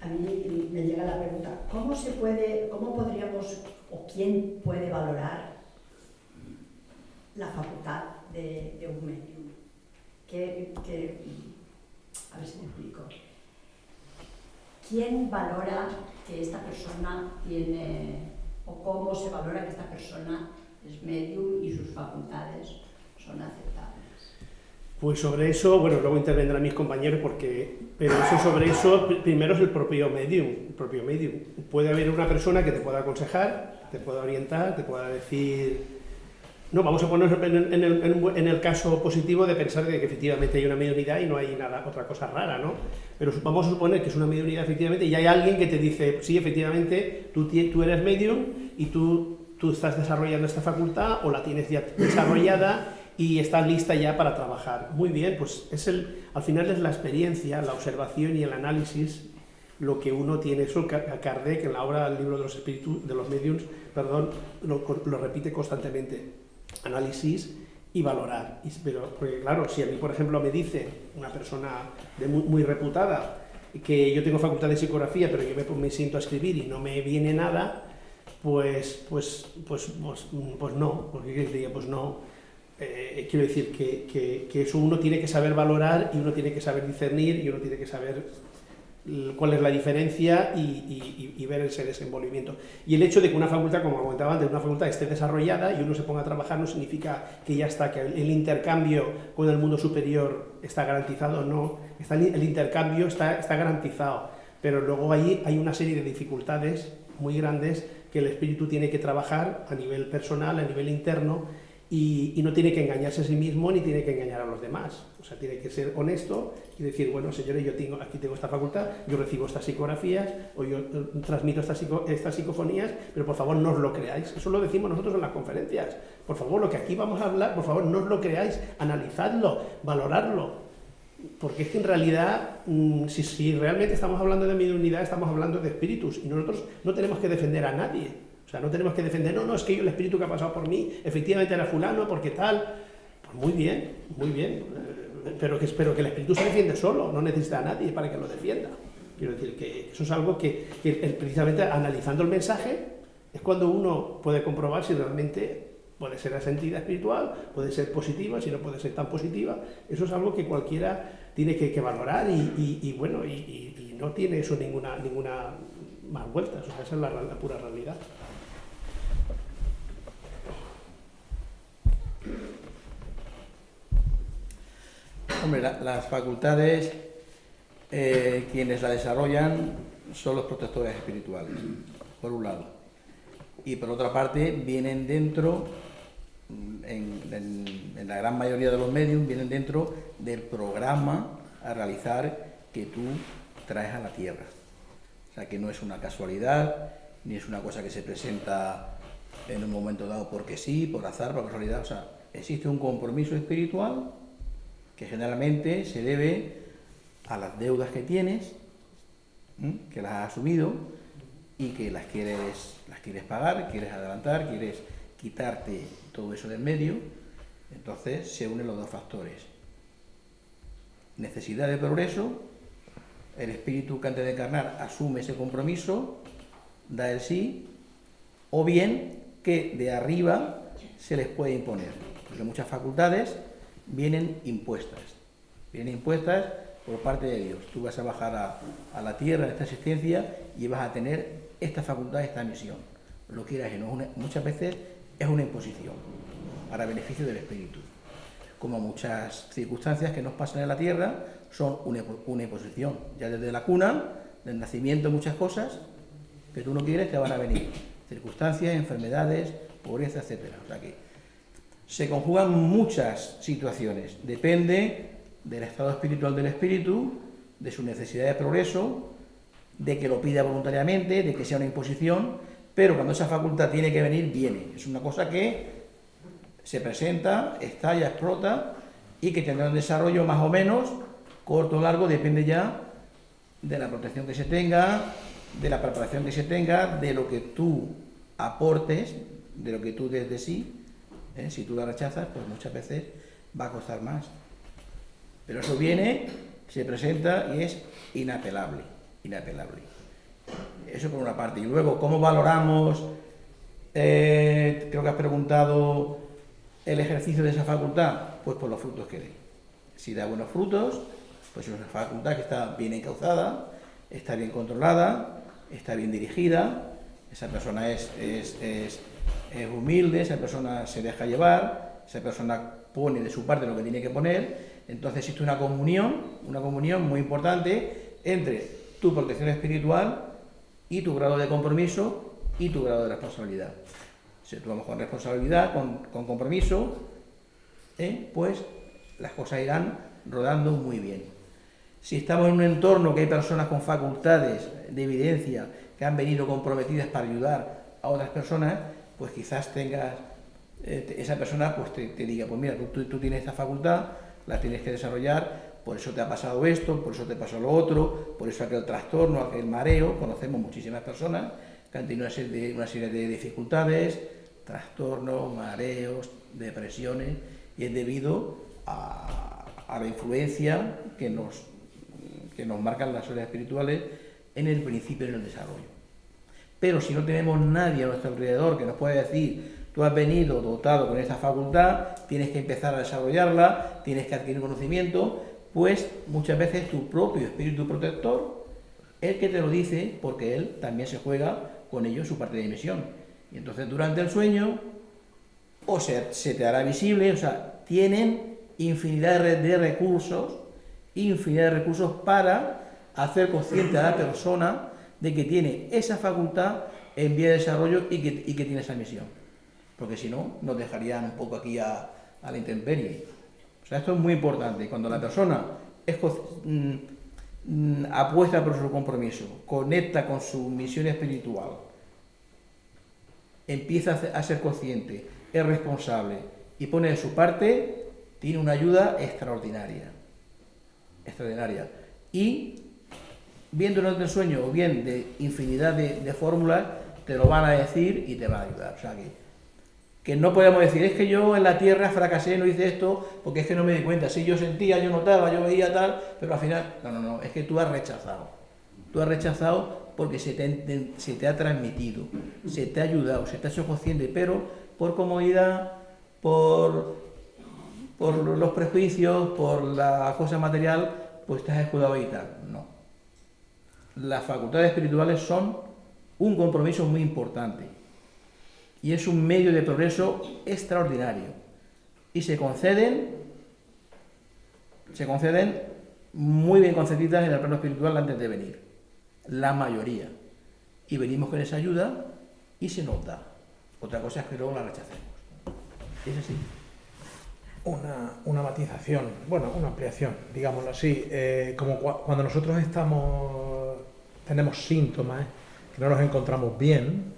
a mí me llega la pregunta, ¿cómo se puede, cómo podríamos o quién puede valorar la facultad de, un medium? a ver si me explico. ¿Quién valora que esta persona tiene, o cómo se valora que esta persona es medium y sus facultades son aceptables. Pues sobre eso, bueno, luego intervendrán mis compañeros porque, pero eso sobre eso primero es el propio medium, el propio medium. Puede haber una persona que te pueda aconsejar, te pueda orientar, te pueda decir no, vamos a poner en el, caso positivo de pensar que efectivamente hay una mediunidad y no hay nada, otra cosa rara, ¿no? Pero vamos a suponer que es una mediunidad efectivamente y hay alguien que te dice, sí, efectivamente, tú, tú eres medium y tú, tú estás desarrollando esta facultad o la tienes ya desarrollada y está lista ya para trabajar. Muy bien, pues es el, al final es la experiencia, la observación y el análisis lo que uno tiene. Eso Kardec en la obra del libro de los espíritus, de los mediums, perdón, lo, lo repite constantemente. Análisis y valorar. pero, porque claro, si a mí, por ejemplo, me dice una persona de muy, muy reputada que yo tengo facultad de psicografía, pero yo me, siento a escribir y no me viene nada, pues, pues, pues, pues, pues no, porque pues no. Eh, quiero decir que, que, que eso uno tiene que saber valorar y uno tiene que saber discernir y uno tiene que saber cuál es la diferencia y, ver ese desenvolvimiento. Y el hecho de que una facultad, como comentaba antes, una facultad esté desarrollada y uno se ponga a trabajar no significa que ya está, que el, intercambio con el mundo superior está garantizado, no, está, el intercambio está, está garantizado, pero luego ahí hay una serie de dificultades muy grandes que el espíritu tiene que trabajar a nivel personal, a nivel interno, y, no tiene que engañarse a sí mismo ni tiene que engañar a los demás. O sea, tiene que ser honesto y decir, bueno, señores, yo tengo, aquí tengo esta facultad, yo recibo estas psicografías o yo eh, transmito estas, estas psicofonías, pero por favor no os lo creáis. Eso lo decimos nosotros en las conferencias. Por favor, lo que aquí vamos a hablar, por favor no os lo creáis, analizadlo, valoradlo. Porque es que en realidad, mm, si, si realmente estamos hablando de mediunidad, estamos hablando de espíritus y nosotros no tenemos que defender a nadie. O sea, no tenemos que defender, no, no, es que yo el espíritu que ha pasado por mí, efectivamente era fulano, porque tal. Pues muy bien, muy bien. Eh, pero que espero que el espíritu se defiende solo, no necesita a nadie para que lo defienda. Quiero decir que eso es algo que, precisamente analizando el mensaje es cuando uno puede comprobar si realmente puede ser asentida espiritual, puede ser positiva, si no puede ser tan positiva. Eso es algo que cualquiera tiene que, valorar y, bueno, y, no tiene eso ninguna, ninguna más vuelta. O sea, esa es la pura realidad. Hombre, las facultades, eh, quienes la desarrollan son los protectores espirituales, por un lado. Y por otra parte, vienen dentro, en, la gran mayoría de los medios, vienen dentro del programa a realizar que tú traes a la Tierra. O sea, que no es una casualidad, ni es una cosa que se presenta en un momento dado porque sí, por azar, por casualidad. O sea, existe un compromiso espiritual que generalmente se debe a las deudas que tienes, que las has asumido y que las quieres, las quieres pagar, quieres adelantar, quieres quitarte todo eso del medio, entonces se unen los dos factores. Necesidad de progreso, el espíritu que antes de encarnar asume ese compromiso, da el sí, o bien que de arriba se les puede imponer, porque muchas facultades vienen impuestas. Vienen impuestas por parte de Dios. Tú vas a bajar a, la tierra en esta existencia y vas a tener esta facultad, esta misión. Lo quieras y no. muchas veces es una imposición para beneficio del espíritu. Como muchas circunstancias que nos pasan en la tierra son una, una imposición. Ya desde la cuna, del nacimiento, muchas cosas que tú no quieres te van a venir. Circunstancias, enfermedades, pobreza, etc. O sea que se conjugan muchas situaciones. Depende del estado espiritual del espíritu, de su necesidad de progreso, de que lo pida voluntariamente, de que sea una imposición, pero cuando esa facultad tiene que venir, viene. Es una cosa que se presenta, estalla, explota y que tendrá un desarrollo más o menos, corto o largo, depende ya de la protección que se tenga, de la preparación que se tenga, de lo que tú aportes, de lo que tú desde sí ¿eh? Si tú la rechazas, pues muchas veces va a costar más. Pero eso viene, se presenta y es inapelable, inapelable. Eso por una parte. Y luego, ¿cómo valoramos? Eh, creo que has preguntado el ejercicio de esa facultad, pues por los frutos que dé. Si da buenos frutos, pues es una facultad que está bien encauzada, está bien controlada, está bien dirigida, esa persona es, es es humilde, esa persona se deja llevar, esa persona pone de su parte lo que tiene que poner, entonces existe una comunión, una comunión muy importante entre tu protección espiritual y tu grado de compromiso y tu grado de responsabilidad. Si actuamos con responsabilidad, con, compromiso, ¿eh? pues las cosas irán rodando muy bien. Si estamos en un entorno que hay personas con facultades de evidencia que han venido comprometidas para ayudar a otras personas, pues quizás tengas eh, esa persona pues te, diga, pues mira, tú, tú, tienes esta facultad, la tienes que desarrollar, por eso te ha pasado esto, por eso te pasó lo otro, por eso aquel trastorno, aquel mareo, conocemos muchísimas personas que han tenido una serie de, una serie de dificultades, trastornos, mareos, depresiones, y es debido a, a la influencia que nos, que nos marcan las horas espirituales en el principio y en el desarrollo. Pero si no tenemos nadie a nuestro alrededor que nos pueda decir, tú has venido dotado con esta facultad, tienes que empezar a desarrollarla, tienes que adquirir conocimiento, pues muchas veces tu propio espíritu protector, el que te lo dice, porque él también se juega con ello su parte de misión. Y entonces durante el sueño, o sea, se te hará visible, o sea, tienen infinidad de recursos, infinidad de recursos para hacer consciente a la persona de que tiene esa facultad en vía de desarrollo y que, y que tiene esa misión. Porque si no, nos dejarían un poco aquí a, la intemperie. O sea, esto es muy importante. Cuando la persona es, mm, mm, apuesta por su compromiso, conecta con su misión espiritual, empieza a ser consciente, es responsable y pone de su parte, tiene una ayuda extraordinaria. Extraordinaria. Y viéndolo del sueño o bien de infinidad de, fórmulas, te lo van a decir y te va a ayudar. O sea que, que no podemos decir, es que yo en la tierra fracasé, no hice esto, porque es que no me di cuenta. Si yo sentía, yo notaba, yo veía tal, pero al final, no, no, no, es que tú has rechazado. Tú has rechazado porque se te, se te ha transmitido, se te ha ayudado, se te ha hecho consciente, pero por comodidad, por, por los prejuicios, por la cosa material, pues te has escudado y tal. No las facultades espirituales son un compromiso muy importante y es un medio de progreso extraordinario. Y se conceden se conceden muy bien concedidas en el plano espiritual antes de venir la mayoría. Y venimos con esa ayuda y se nos da. Otra cosa es que luego la rechacemos. Es así una, una matización, bueno, una ampliación, digámoslo así. Eh, como cuando nosotros estamos, tenemos síntomas, que no nos encontramos bien,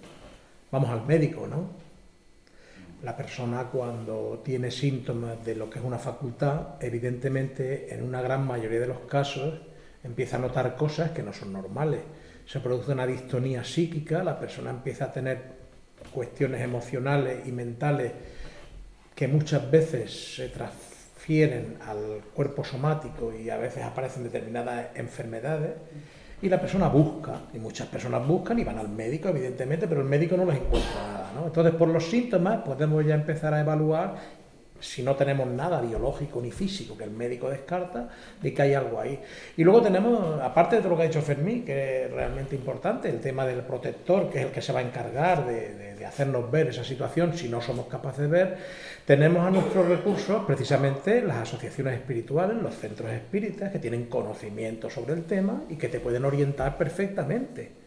vamos al médico, ¿no? La persona cuando tiene síntomas de lo que es una facultad, evidentemente en una gran mayoría de los casos empieza a notar cosas que no son normales. Se produce una distonía psíquica, la persona empieza a tener cuestiones emocionales y mentales que muchas veces se transfieren al cuerpo somático y a veces aparecen determinadas enfermedades y la persona busca, y muchas personas buscan y van al médico, evidentemente, pero el médico no les encuentra nada. ¿no? Entonces, por los síntomas podemos ya empezar a evaluar si no tenemos nada biológico ni físico que el médico descarta, de que hay algo ahí. Y luego tenemos, aparte de lo que ha dicho Fermín, que es realmente importante, el tema del protector, que es el que se va a encargar de, hacernos ver esa situación si no somos capaces de ver, tenemos a nuestros recursos precisamente las asociaciones espirituales, los centros espíritas, que tienen conocimiento sobre el tema y que te pueden orientar perfectamente.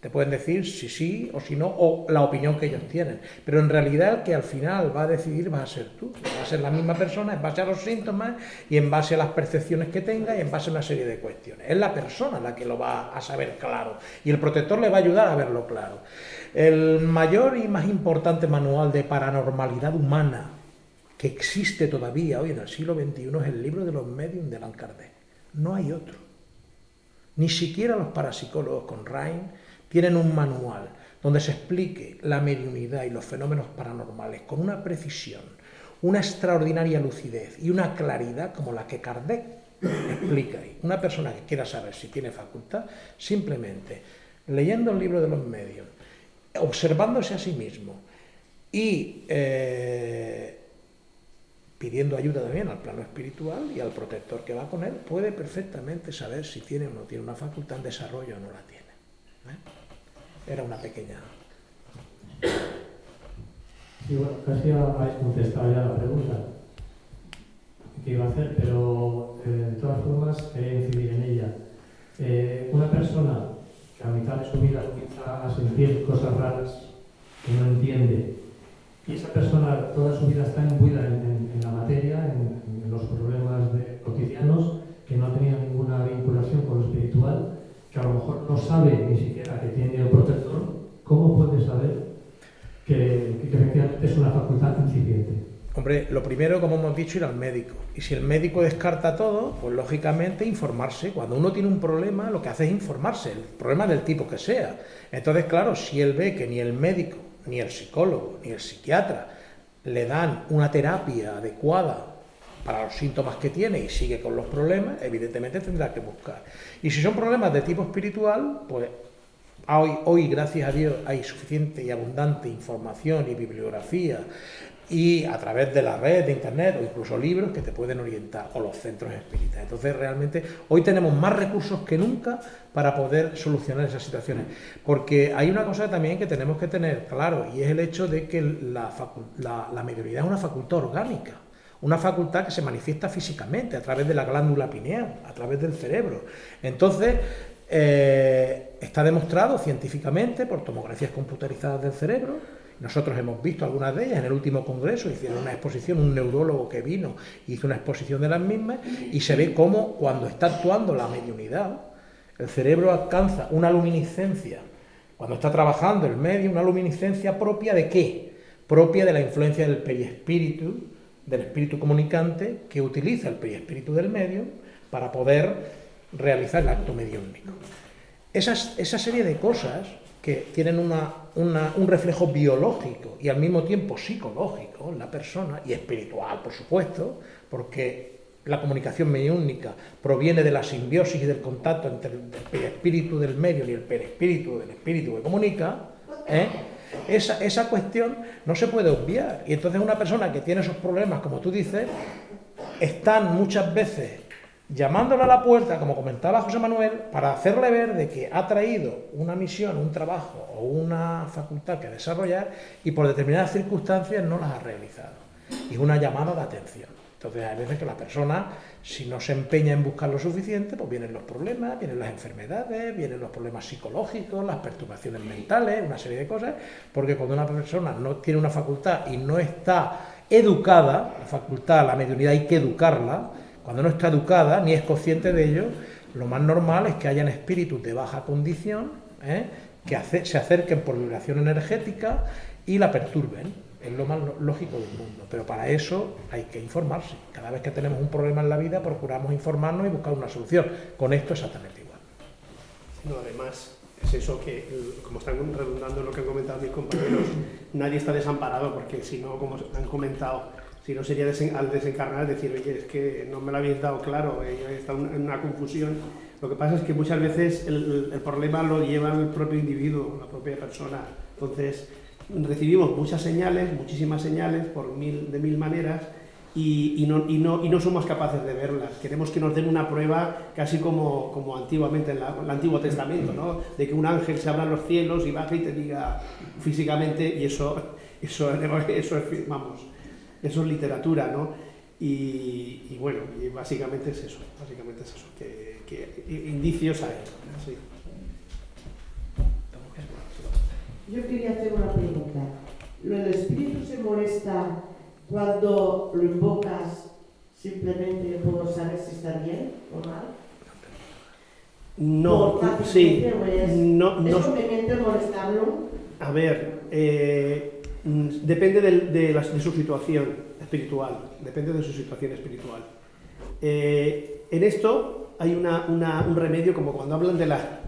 Te pueden decir si sí o si no, o la opinión que ellos tienen. Pero en realidad el que al final va a decidir va a ser tú. Va a ser la misma persona en base a los síntomas y en base a las percepciones que tenga y en base a una serie de cuestiones. Es la persona la que lo va a saber claro. Y el protector le va a ayudar a verlo claro. El mayor y más importante manual de paranormalidad humana que existe todavía hoy en el siglo XXI es el libro de los medios de Allan. No hay otro. Ni siquiera los parapsicólogos con Ryan tienen un manual donde se explique la mediunidad y los fenómenos paranormales con una precisión, una extraordinaria lucidez y una claridad como la que Kardec explica ahí. Una persona que quiera saber si tiene facultad, simplemente leyendo el libro de los medios, observándose a sí mismo y eh, pidiendo ayuda también al plano espiritual y al protector que va con él, puede perfectamente saber si tiene o no tiene una facultad en desarrollo o no la tiene. ¿eh? Era una pequeña... Sí, bueno, casi habéis contestado ya la pregunta que iba a hacer, pero eh, de todas formas quería incidir en ella. Eh, una persona que a mitad de su vida empieza a sentir cosas raras que no entiende, y esa persona toda su vida está imbuida en, la materia, en, los problemas cotidianos, que no ha tenido ninguna vinculación con lo espiritual, que a lo mejor no sabe ni siquiera que tiene el protector, ¿cómo puede saber que, efectivamente es una facultad incipiente? Lo primero, como hemos dicho, ir al médico. Y si el médico descarta todo, pues lógicamente informarse. Cuando uno tiene un problema, lo que hace es informarse, el problema del tipo que sea. Entonces, claro, si él ve que ni el médico, ni el psicólogo, ni el psiquiatra le dan una terapia adecuada para los síntomas que tiene y sigue con los problemas, evidentemente tendrá que buscar. Y si son problemas de tipo espiritual, pues hoy, hoy gracias a Dios, hay suficiente y abundante información y bibliografía y a través de la red, de internet o incluso libros que te pueden orientar, o los centros espíritas. Entonces realmente hoy tenemos más recursos que nunca para poder solucionar esas situaciones. Porque hay una cosa también que tenemos que tener claro y es el hecho de que la, la, la mediunidad es una facultad orgánica. Una facultad que se manifiesta físicamente a través de la glándula pineal, a través del cerebro. Entonces, eh, está demostrado científicamente por tomografías computarizadas del cerebro nosotros hemos visto algunas de ellas en el último congreso, hicieron una exposición, un neurólogo que vino hizo una exposición de las mismas y se ve cómo cuando está actuando la mediunidad, el cerebro alcanza una luminiscencia, cuando está trabajando el medio, una luminiscencia propia de qué? Propia de la influencia del periespíritu, del espíritu comunicante que utiliza el periespíritu del medio para poder realizar el acto mediúnico. esa serie de cosas que tienen un reflejo biológico y al mismo tiempo psicológico en la persona y espiritual, por supuesto, porque la comunicación mediúnica proviene de la simbiosis y del contacto entre el espíritu del medio y el perespíritu del espíritu que comunica, ¿eh? esa, esa cuestión no se puede obviar. Y entonces una persona que tiene esos problemas, como tú dices, están muchas veces llamándole a la puerta, como comentaba José Manuel, para hacerle ver de que ha traído una misión, un trabajo o una facultad que desarrollar y por determinadas circunstancias no las ha realizado. Y una llamada de atención. Entonces hay veces que la persona, si no se empeña en buscar lo suficiente, pues vienen los problemas, vienen las enfermedades, vienen los problemas psicológicos, las perturbaciones mentales, una serie de cosas, porque cuando una persona no tiene una facultad y no está educada, la facultad, la mediunidad hay que educarla, cuando no está educada ni es consciente de ello, lo más normal es que hayan espíritus de baja condición ¿eh? que se acerquen por vibración energética y la perturben. Es lo más lógico del mundo. Pero para eso hay que informarse. Cada vez que tenemos un problema en la vida procuramos informarnos y buscar una solución. Con esto exactamente igual. No, además, es eso que, como están redundando lo que han comentado mis compañeros, nadie está desamparado porque si no, como han comentado, si no sería al desencarnar decir, oye, es que no me lo habéis dado claro, eh, está en una confusión. Lo que pasa es que muchas veces el, problema lo lleva el propio individuo, la propia persona. Entonces, recibimos muchas señales, muchísimas señales, por mil, de mil maneras, y, no, y, no, y, no, somos capaces de verlas. Queremos que nos den una prueba casi como, como antiguamente en, el Antiguo Testamento, ¿no? de que un ángel se abra los cielos y baje y te diga físicamente, y eso, eso, [laughs] eso es, vamos, eso es literatura, ¿no? Y, bueno, y básicamente es eso, básicamente es eso, que, indicios hay. Yo quería hacer una pregunta. ¿El espíritu se molesta cuando lo invocas simplemente por saber si está bien o mal? No, sí. no, ¿Es conveniente molestarlo? A ver, eh, depende de, su situación espiritual, depende de su situación espiritual. Eh, en esto hay un remedio como cuando hablan de la,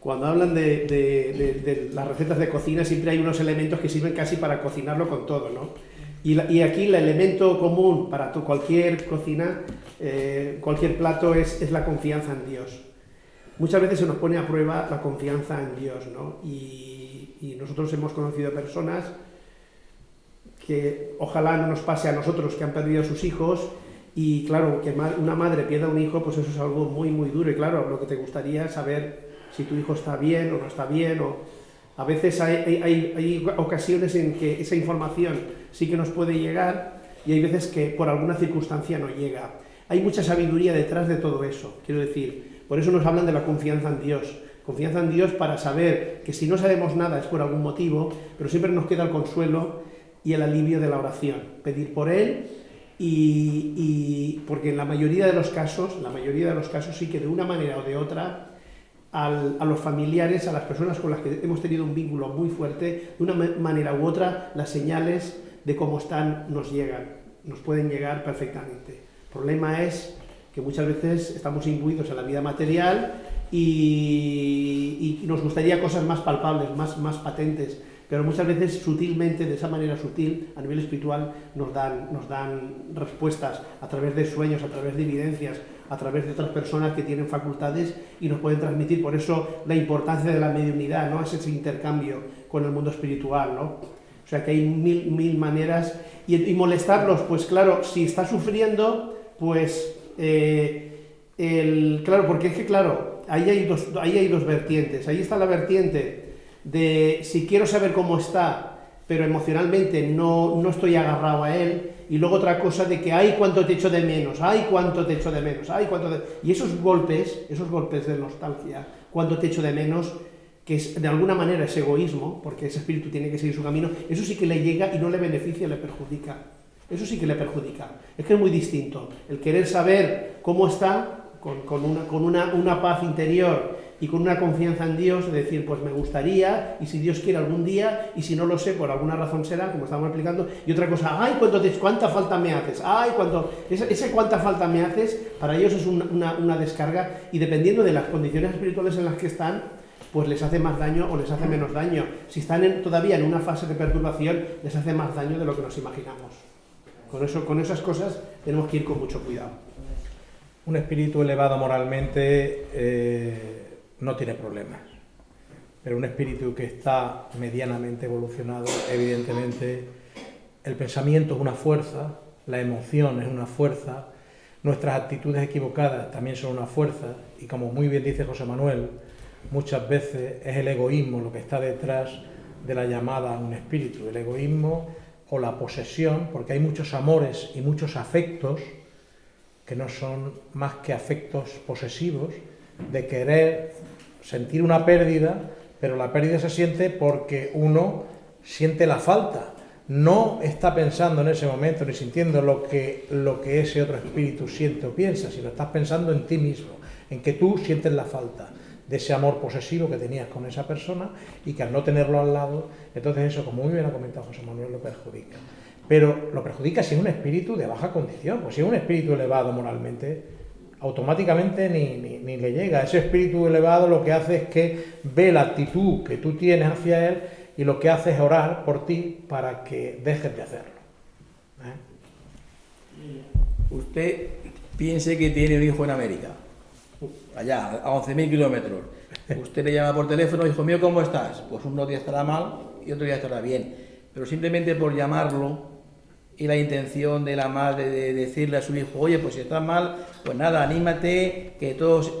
cuando hablan de, las recetas de cocina siempre hay unos elementos que sirven casi para cocinarlo con todo, ¿no? Y, aquí el elemento común para cualquier cocina, eh, cualquier plato es, es, la confianza en Dios. Muchas veces se nos pone a prueba la confianza en Dios, ¿no? Y, y nosotros hemos conocido personas que ojalá no nos pase a nosotros que han perdido a sus hijos y claro, que una madre pierda un hijo, pues eso es algo muy, muy duro. Y claro, lo que te gustaría es saber si tu hijo está bien o no está bien o a veces hay, hay, hay ocasiones en que esa información sí que nos puede llegar y hay veces que por alguna circunstancia no llega. Hay mucha sabiduría detrás de todo eso, quiero decir, por eso nos hablan de la confianza en Dios, confianza en Dios para saber que si no sabemos nada es por algún motivo, pero siempre nos queda el consuelo y el alivio de la oración, pedir por Él y, porque en la mayoría de los casos, la mayoría de los casos sí que de una manera o de otra a los familiares, a las personas con las que hemos tenido un vínculo muy fuerte, de una manera u otra las señales de cómo están nos llegan. nos pueden llegar perfectamente. El problema es que muchas veces estamos imbuidos en la vida material y, y nos gustaría cosas más palpables, más, más patentes, pero muchas veces sutilmente, de esa manera sutil, a nivel espiritual, nos dan, nos dan respuestas a través de sueños, a través de evidencias, a través de otras personas que tienen facultades y nos pueden transmitir. Por eso la importancia de la mediunidad, ¿no? Es ese intercambio con el mundo espiritual, ¿no? O sea que hay mil, mil maneras. Y, molestarlos, pues claro, si está sufriendo, pues... Eh, el, claro, porque es que claro, ahí hay, dos, ahí hay dos vertientes. Ahí está la vertiente de si quiero saber cómo está, pero emocionalmente no, no estoy agarrado a él, y luego otra cosa de que, ay, cuánto te echo de menos, ay, cuánto te echo de menos, ay, cuánto de... Y esos golpes, esos golpes de nostalgia, cuánto te echo de menos, que es, de alguna manera es egoísmo, porque ese espíritu tiene que seguir su camino, eso sí que le llega y no le beneficia, le perjudica. Eso sí que le perjudica. Es que es muy distinto. El querer saber cómo está, con, una, con una, una paz interior y con una confianza en Dios, de decir, pues me gustaría, y si Dios quiere algún día, y si no lo sé, por alguna razón será, como estamos explicando, y otra cosa, ay, ¿cuánto te, cuánta falta me haces, ay, cuánto, ese, ese cuánta falta me haces, para ellos es una, una, descarga, y dependiendo de las condiciones espirituales en las que están, pues les hace más daño o les hace menos daño. Si están todavía en una fase de perturbación, les hace más daño de lo que nos imaginamos. Con, eso, con esas cosas tenemos que ir con mucho cuidado. Un espíritu elevado moralmente... Eh no tiene problemas. Pero un espíritu que está medianamente evolucionado, evidentemente, el pensamiento es una fuerza, la emoción es una fuerza, nuestras actitudes equivocadas también son una fuerza, y como muy bien dice José Manuel, muchas veces es el egoísmo lo que está detrás de la llamada a un espíritu, el egoísmo o la posesión, porque hay muchos amores y muchos afectos que no son más que afectos posesivos, de querer sentir una pérdida, pero la pérdida se siente porque uno siente la falta. No está pensando en ese momento ni sintiendo lo que, lo que ese otro espíritu siente o piensa, sino estás pensando en ti mismo, en que tú sientes la falta de ese amor posesivo que tenías con esa persona y que al no tenerlo al lado, entonces eso, como muy bien ha comentado José Manuel, lo perjudica. Pero lo perjudica si es un espíritu de baja condición, pues si es un espíritu elevado moralmente, automáticamente ni, ni, le llega. Ese espíritu elevado lo que hace es que ve la actitud que tú tienes hacia él y lo que hace es orar por ti para que dejes de hacerlo. ¿Eh? Usted piense que tiene un hijo en América, allá, a 11.000 kilómetros. Usted le llama por teléfono, hijo mío, ¿cómo estás? Pues uno día estará mal y otro día estará bien. Pero simplemente por llamarlo, y la intención de la madre de decirle a su hijo, oye, pues si estás mal, pues nada, anímate, que todos...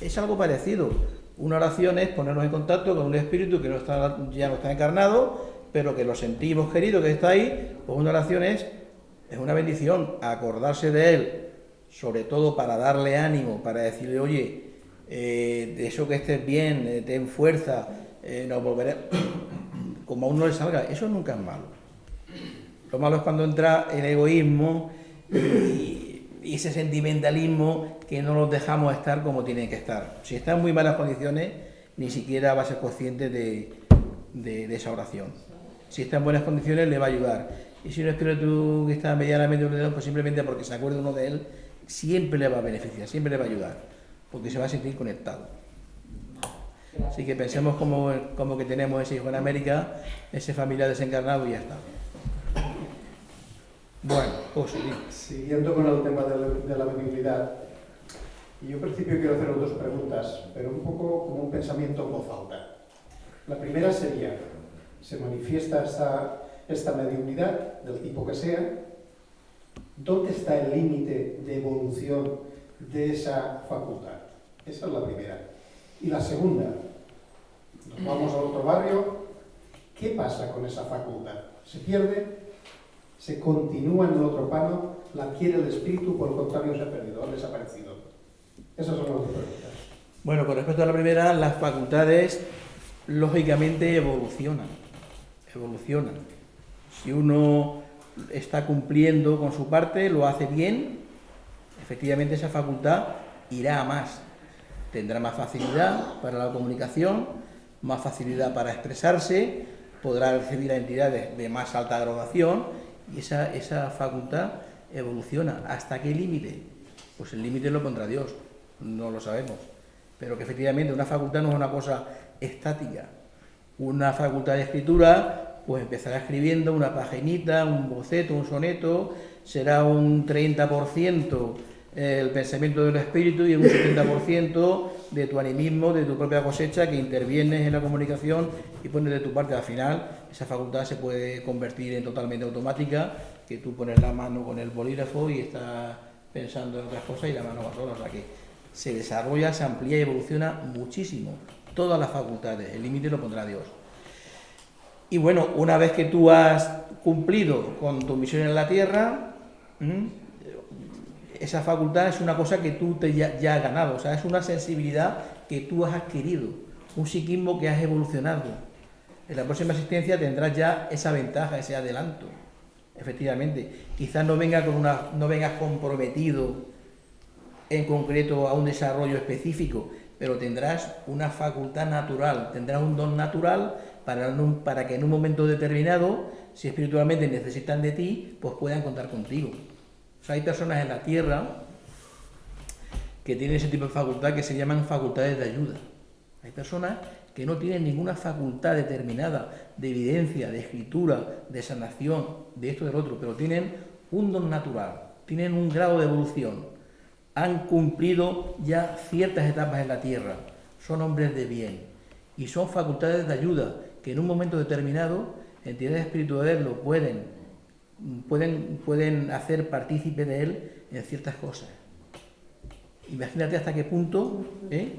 Es algo parecido. Una oración es ponernos en contacto con un espíritu que no está, ya no está encarnado, pero que lo sentimos querido, que está ahí, pues una oración es, es una bendición, acordarse de él, sobre todo para darle ánimo, para decirle, oye, eh, de eso que estés bien, eh, ten fuerza, eh, nos [coughs] como a uno le salga, eso nunca es malo. Lo malo es cuando entra el egoísmo y, ese sentimentalismo que no los dejamos estar como tienen que estar. Si está en muy malas condiciones, ni siquiera va a ser consciente de, esa oración. Si está en buenas condiciones, le va a ayudar. Y si no es que tú que está medianamente ordenado, pues simplemente porque se acuerde uno de él, siempre le va a beneficiar, siempre le va a ayudar, porque se va a sentir conectado. Así que pensemos como, como que tenemos ese hijo en América, ese familiar desencarnado y ya está. Bueno, pues Siguiendo con el tema de la, mediunidad, yo en principio quiero hacer dos preguntas, pero un poco como un pensamiento en voz alta. La primera sería, se manifiesta esta, esta mediunidad, del tipo que sea, ¿dónde está el límite de evolución de esa facultad? Esa es la primera. Y la segunda, nos vamos a otro barrio, ¿qué pasa con esa facultad? ¿Se pierde? Se continúa en el otro plano, la adquiere el espíritu, por el contrario se ha perdido, ha desaparecido. Esas son las dos preguntas. Bueno, con respecto a la primera, las facultades lógicamente evolucionan. Evolucionan. Si uno está cumpliendo con su parte, lo hace bien, efectivamente esa facultad irá a más. Tendrá más facilidad para la comunicación, más facilidad para expresarse, podrá recibir a entidades de más alta graduación Y esa, esa facultad evoluciona. ¿Hasta qué límite? Pues el límite lo pondrá Dios, no lo sabemos. Pero que efectivamente una facultad no es una cosa estática. Una facultad de escritura, pues empezará escribiendo una paginita, un boceto, un soneto, será un 30% el pensamiento del espíritu y un 70% de tu animismo, de tu propia cosecha, que intervienes en la comunicación y pones de tu parte. Al final, esa facultad se puede convertir en totalmente automática, que tú pones la mano con el bolígrafo y estás pensando en otras cosas y la mano va sola. O sea que se desarrolla, se amplía y evoluciona muchísimo. Todas las facultades, el límite lo pondrá Dios. Y bueno, una vez que tú has cumplido con tu misión en la Tierra, esa facultad es una cosa que tú te ya, has ganado, o sea, es una sensibilidad que tú has adquirido, un psiquismo que has evolucionado. En la próxima asistencia tendrás ya esa ventaja, ese adelanto. Efectivamente, quizás no, venga con una, no vengas comprometido en concreto a un desarrollo específico, pero tendrás una facultad natural, tendrás un don natural para, para que en un momento determinado, si espiritualmente necesitan de ti, pues puedan contar contigo hay personas en la Tierra que tienen ese tipo de facultad que se llaman facultades de ayuda. Hay personas que no tienen ninguna facultad determinada de evidencia, de escritura, de sanación, de esto y del otro, pero tienen un don natural, tienen un grado de evolución, han cumplido ya ciertas etapas en la Tierra, son hombres de bien y son facultades de ayuda que en un momento determinado entidades espirituales lo pueden pueden, pueden hacer partícipe de él en ciertas cosas. Imagínate hasta qué punto, ¿eh?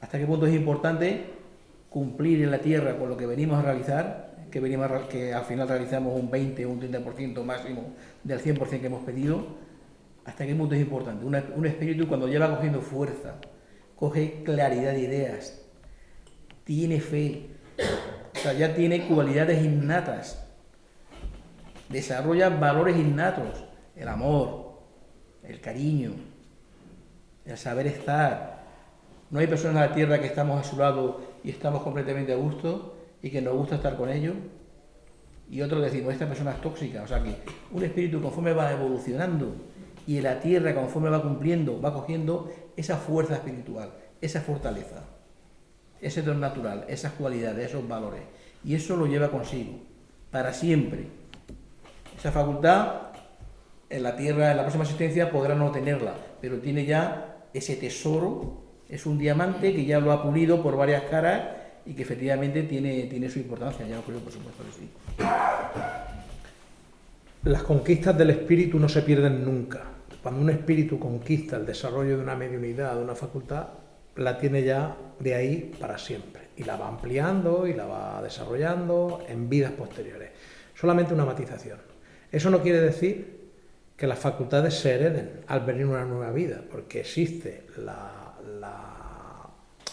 Hasta qué punto es importante cumplir en la tierra con lo que venimos a realizar, que, venimos que al final realizamos un 20 o un 30% máximo del 100% que hemos pedido, hasta qué punto es importante. un espíritu cuando lleva cogiendo fuerza, coge claridad de ideas, tiene fe, o sea, ya tiene cualidades innatas desarrolla valores innatos, el amor, el cariño, el saber estar. No hay personas en la tierra que estamos a su lado y estamos completamente a gusto y que nos gusta estar con ellos. Y otros decimos, esta persona es tóxica. O sea que un espíritu conforme va evolucionando y en la tierra conforme va cumpliendo, va cogiendo esa fuerza espiritual, esa fortaleza, ese don natural, esas cualidades, esos valores. Y eso lo lleva consigo, para siempre. Esa facultad en la Tierra, en la próxima existencia, podrá no tenerla, pero tiene ya ese tesoro, es un diamante que ya lo ha pulido por varias caras y que efectivamente tiene, tiene su importancia, ya lo creo por supuesto que sí. Las conquistas del espíritu no se pierden nunca. Cuando un espíritu conquista el desarrollo de una mediunidad, de una facultad, la tiene ya de ahí para siempre. Y la va ampliando y la va desarrollando en vidas posteriores. Solamente una matización. Eso no quiere decir que las facultades se hereden al venir una nueva vida, porque existe la,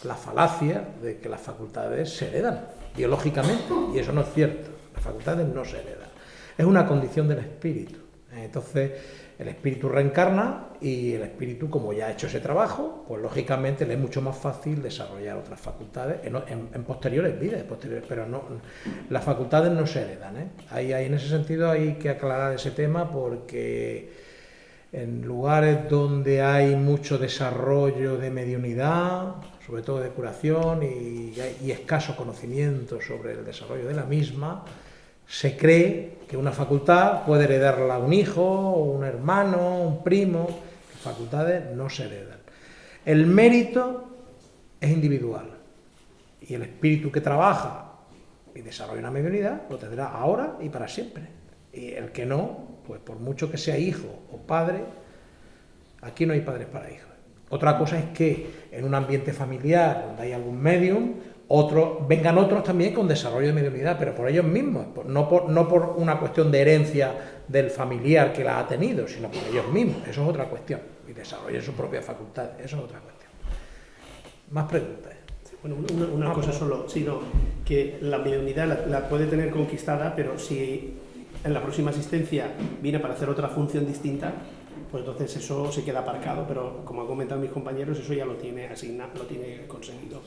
la, falacia de que las facultades se heredan biológicamente, y eso no es cierto. Las facultades no se heredan. Es una condición del espíritu. Entonces, el espíritu reencarna y el espíritu, como ya ha hecho ese trabajo, pues lógicamente le es mucho más fácil desarrollar otras facultades en, posteriores vidas, pero no, las facultades no se heredan. ¿eh? Ahí, en ese sentido hay que aclarar ese tema porque en lugares donde hay mucho desarrollo de mediunidad, sobre todo de curación y, escaso conocimiento sobre el desarrollo de la misma, se cree que una facultad puede heredarla a un hijo, un hermano, un primo. Facultades no se heredan. El mérito es individual y el espíritu que trabaja y desarrolla una mediunidad lo tendrá ahora y para siempre. Y el que no, pues por mucho que sea hijo o padre, aquí no hay padres para hijos. Otra cosa es que en un ambiente familiar donde hay algún medium, otros, vengan otros también con desarrollo de mediunidad, pero por ellos mismos, no por, no por una cuestión de herencia del familiar que la ha tenido, sino por ellos mismos, eso es otra cuestión, y desarrollen su propia facultad, eso es otra cuestión. Más preguntas. Bueno, una, cosa solo, sino que la mediunidad la, puede tener conquistada, pero si en la próxima asistencia viene para hacer otra función distinta, pues entonces eso se queda aparcado, pero como han comentado mis compañeros, eso ya lo tiene asignado, lo tiene conseguido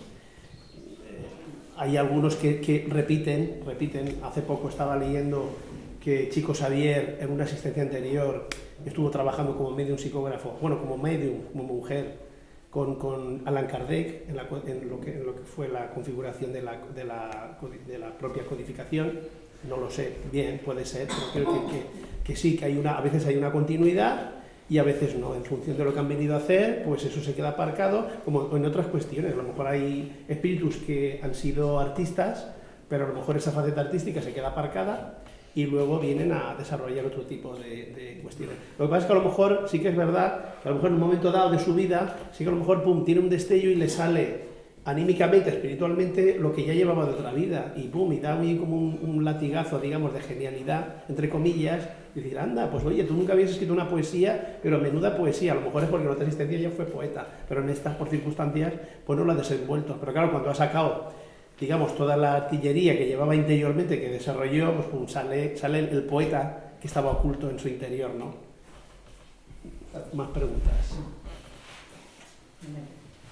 hay algunos que, repiten, repiten. Hace poco estaba leyendo que Chico Xavier en una asistencia anterior estuvo trabajando como medium psicógrafo, bueno, como medium, como mujer, con, Alan Kardec en, lo que, que, fue la configuración de la, propia codificación, no lo sé bien, puede ser, pero creo que, que, sí, que hay una, a veces hay una continuidad y a veces no, en función de lo que han venido a hacer, pues eso se queda aparcado, como en otras cuestiones, a lo mejor hay espíritus que han sido artistas, pero a lo mejor esa faceta artística se queda aparcada y luego vienen a desarrollar otro tipo de, cuestiones. Lo que pasa es que a lo mejor sí que es verdad que a lo mejor en un momento dado de su vida, sí que a lo mejor pum, tiene un destello y le sale anímicamente, espiritualmente, lo que ya llevaba de otra vida, y pum, y da muy como un, latigazo, digamos, de genialidad, entre comillas, y decir, anda, pues oye, tú nunca habías escrito una poesía, pero menuda poesía, a lo mejor es porque en otra existencia ya fue poeta, pero en estas, por circunstancias, pues no lo ha desenvuelto. Pero claro, cuando ha sacado digamos, toda la artillería que llevaba interiormente, que desarrolló, pues sale, sale el, poeta que estaba oculto en su interior, ¿no? Más preguntas.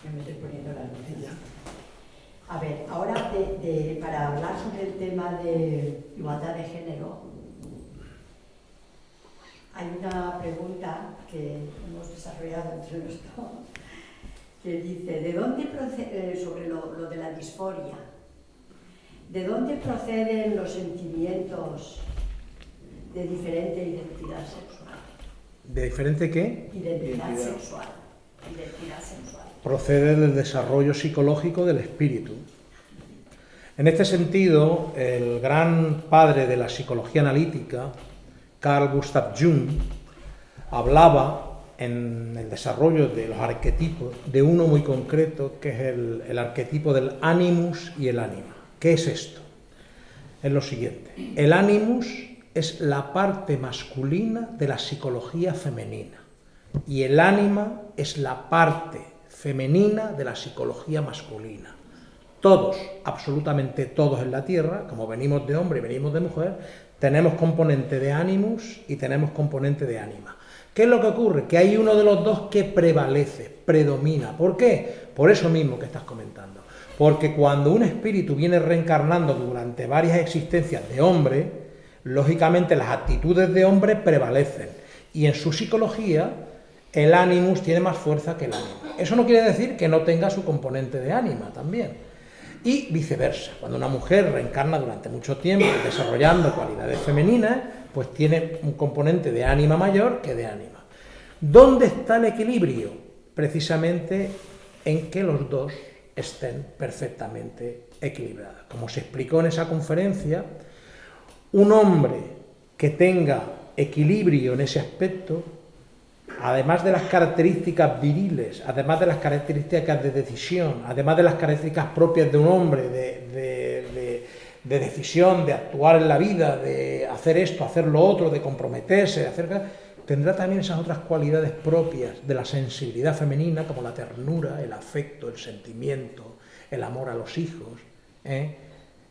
Me estoy poniendo la A ver, ahora para hablar sobre el tema de igualdad de género, hay una pregunta que hemos desarrollado entre nosotros que dice, ¿de dónde procede, eh, sobre lo, lo de la disforia? ¿De dónde proceden los sentimientos de diferente identidad sexual? ¿De diferente qué? Identidad, sexual. Identidad sexual. Procede del desarrollo psicológico del espíritu. En este sentido, el gran padre de la psicología analítica, Carl Gustav Jung, hablaba en el desarrollo de los arquetipos de uno muy concreto, que es el, arquetipo del animus y el ánima. ¿Qué es esto? Es lo siguiente. El animus es la parte masculina de la psicología femenina y el ánima es la parte femenina de la psicología masculina. Todos, absolutamente todos en la Tierra, como venimos de hombre y venimos de mujer, tenemos componente de animus y tenemos componente de ánima. ¿Qué es lo que ocurre? Que hay uno de los dos que prevalece, predomina. ¿Por qué? Por eso mismo que estás comentando. Porque cuando un espíritu viene reencarnando durante varias existencias de hombre, lógicamente las actitudes de hombre prevalecen. Y en su psicología, el ánimos tiene más fuerza que el ánima. Eso no quiere decir que no tenga su componente de ánima también. Y viceversa, cuando una mujer reencarna durante mucho tiempo desarrollando cualidades femeninas, pues tiene un componente de ánima mayor que de ánima. ¿Dónde está el equilibrio? Precisamente en que los dos estén perfectamente equilibradas. Como se explicó en esa conferencia, un hombre que tenga equilibrio en ese aspecto, además de las características viriles, además de las características de decisión, además de las características propias de un hombre, de, de decisión, de actuar en la vida, de hacer esto, hacer lo otro, de comprometerse, de hacer tendrá también esas otras cualidades propias de la sensibilidad femenina, como la ternura, el afecto, el sentimiento, el amor a los hijos, ¿eh?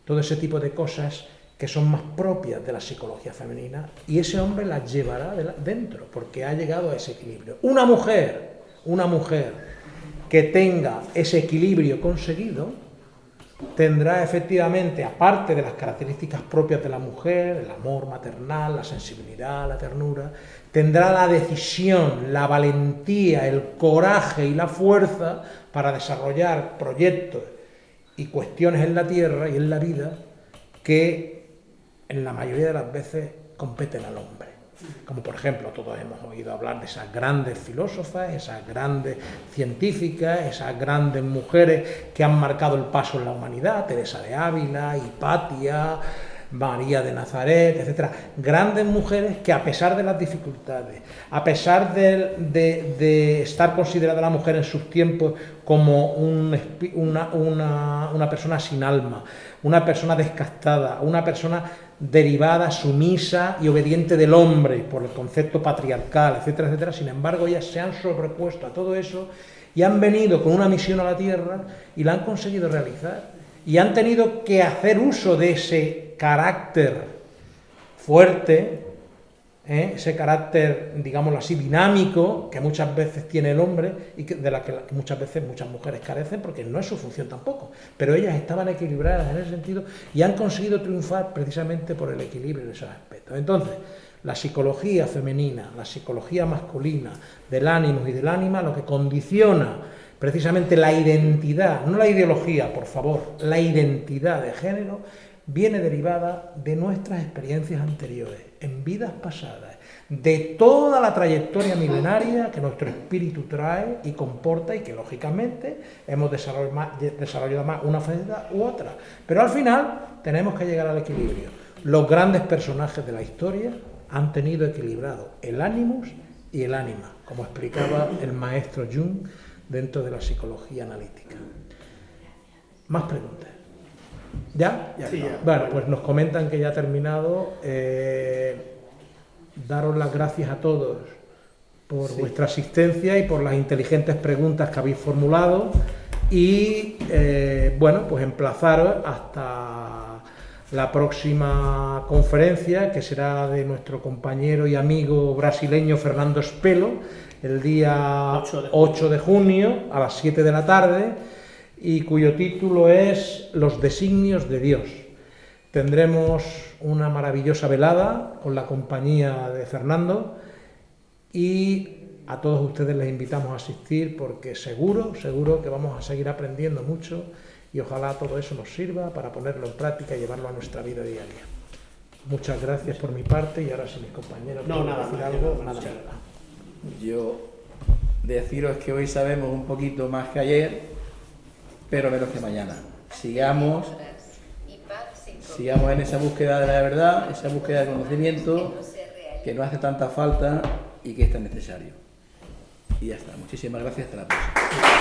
todo ese tipo de cosas que son más propias de la psicología femenina, y ese hombre las llevará dentro, porque ha llegado a ese equilibrio. Una mujer, una mujer que tenga ese equilibrio conseguido, tendrá efectivamente, aparte de las características propias de la mujer, el amor maternal, la sensibilidad, la ternura, tendrá la decisión, la valentía, el coraje y la fuerza para desarrollar proyectos y cuestiones en la tierra y en la vida que en la mayoría de las veces competen al hombre. Como por ejemplo, todos hemos oído hablar de esas grandes filósofas, esas grandes científicas, esas grandes mujeres que han marcado el paso en la humanidad, Teresa de Ávila, Hipatia, María de Nazaret, etcétera, grandes mujeres que a pesar de las dificultades, a pesar de, estar considerada la mujer en sus tiempos como una, una, persona sin alma, una persona descastada, una persona derivada, sumisa y obediente del hombre por el concepto patriarcal, etcétera, etcétera, sin embargo ellas se han sobrepuesto a todo eso y han venido con una misión a la tierra y la han conseguido realizar y han tenido que hacer uso de ese carácter fuerte ¿eh? ese carácter, digámoslo así, dinámico que muchas veces tiene el hombre y de la que, muchas veces muchas mujeres carecen porque no es su función tampoco. Pero ellas estaban equilibradas en ese sentido y han conseguido triunfar precisamente por el equilibrio de esos aspectos. Entonces, la psicología femenina, la psicología masculina del ánimo y del ánima, lo que condiciona precisamente la identidad, no la ideología, por favor, la identidad de género, viene derivada de nuestras experiencias anteriores, en vidas pasadas, de toda la trayectoria milenaria que nuestro espíritu trae y comporta y que lógicamente hemos desarrollado más, una faceta u otra. Pero al final tenemos que llegar al equilibrio. Los grandes personajes de la historia han tenido equilibrado el ánimos y el ánima, como explicaba el maestro Jung dentro de la psicología analítica. Más preguntas. ¿Ya? Bueno, pues nos comentan que ya ha terminado. Eh, daros las gracias a todos por vuestra asistencia y por las inteligentes preguntas que habéis formulado. Y eh, bueno, pues emplazaros hasta la próxima conferencia que será de nuestro compañero y amigo brasileño Fernando Espelo el día 8 de junio. a las 7 de la tarde y cuyo título es Los designios de Dios. Tendremos una maravillosa velada con la compañía de Fernando y a todos ustedes les invitamos a asistir porque seguro, seguro que vamos a seguir aprendiendo mucho y ojalá todo eso nos sirva para ponerlo en práctica y llevarlo a nuestra vida diaria. Muchas gracias por mi parte y ahora si mis compañeros no, nada, decir algo, nada. Yo deciros que hoy sabemos un poquito más que ayer, pero menos que mañana. Sigamos, sigamos en esa búsqueda de la verdad, esa búsqueda de conocimiento que no hace tanta falta y que es tan necesario. Y ya está. Muchísimas gracias. Hasta la próxima.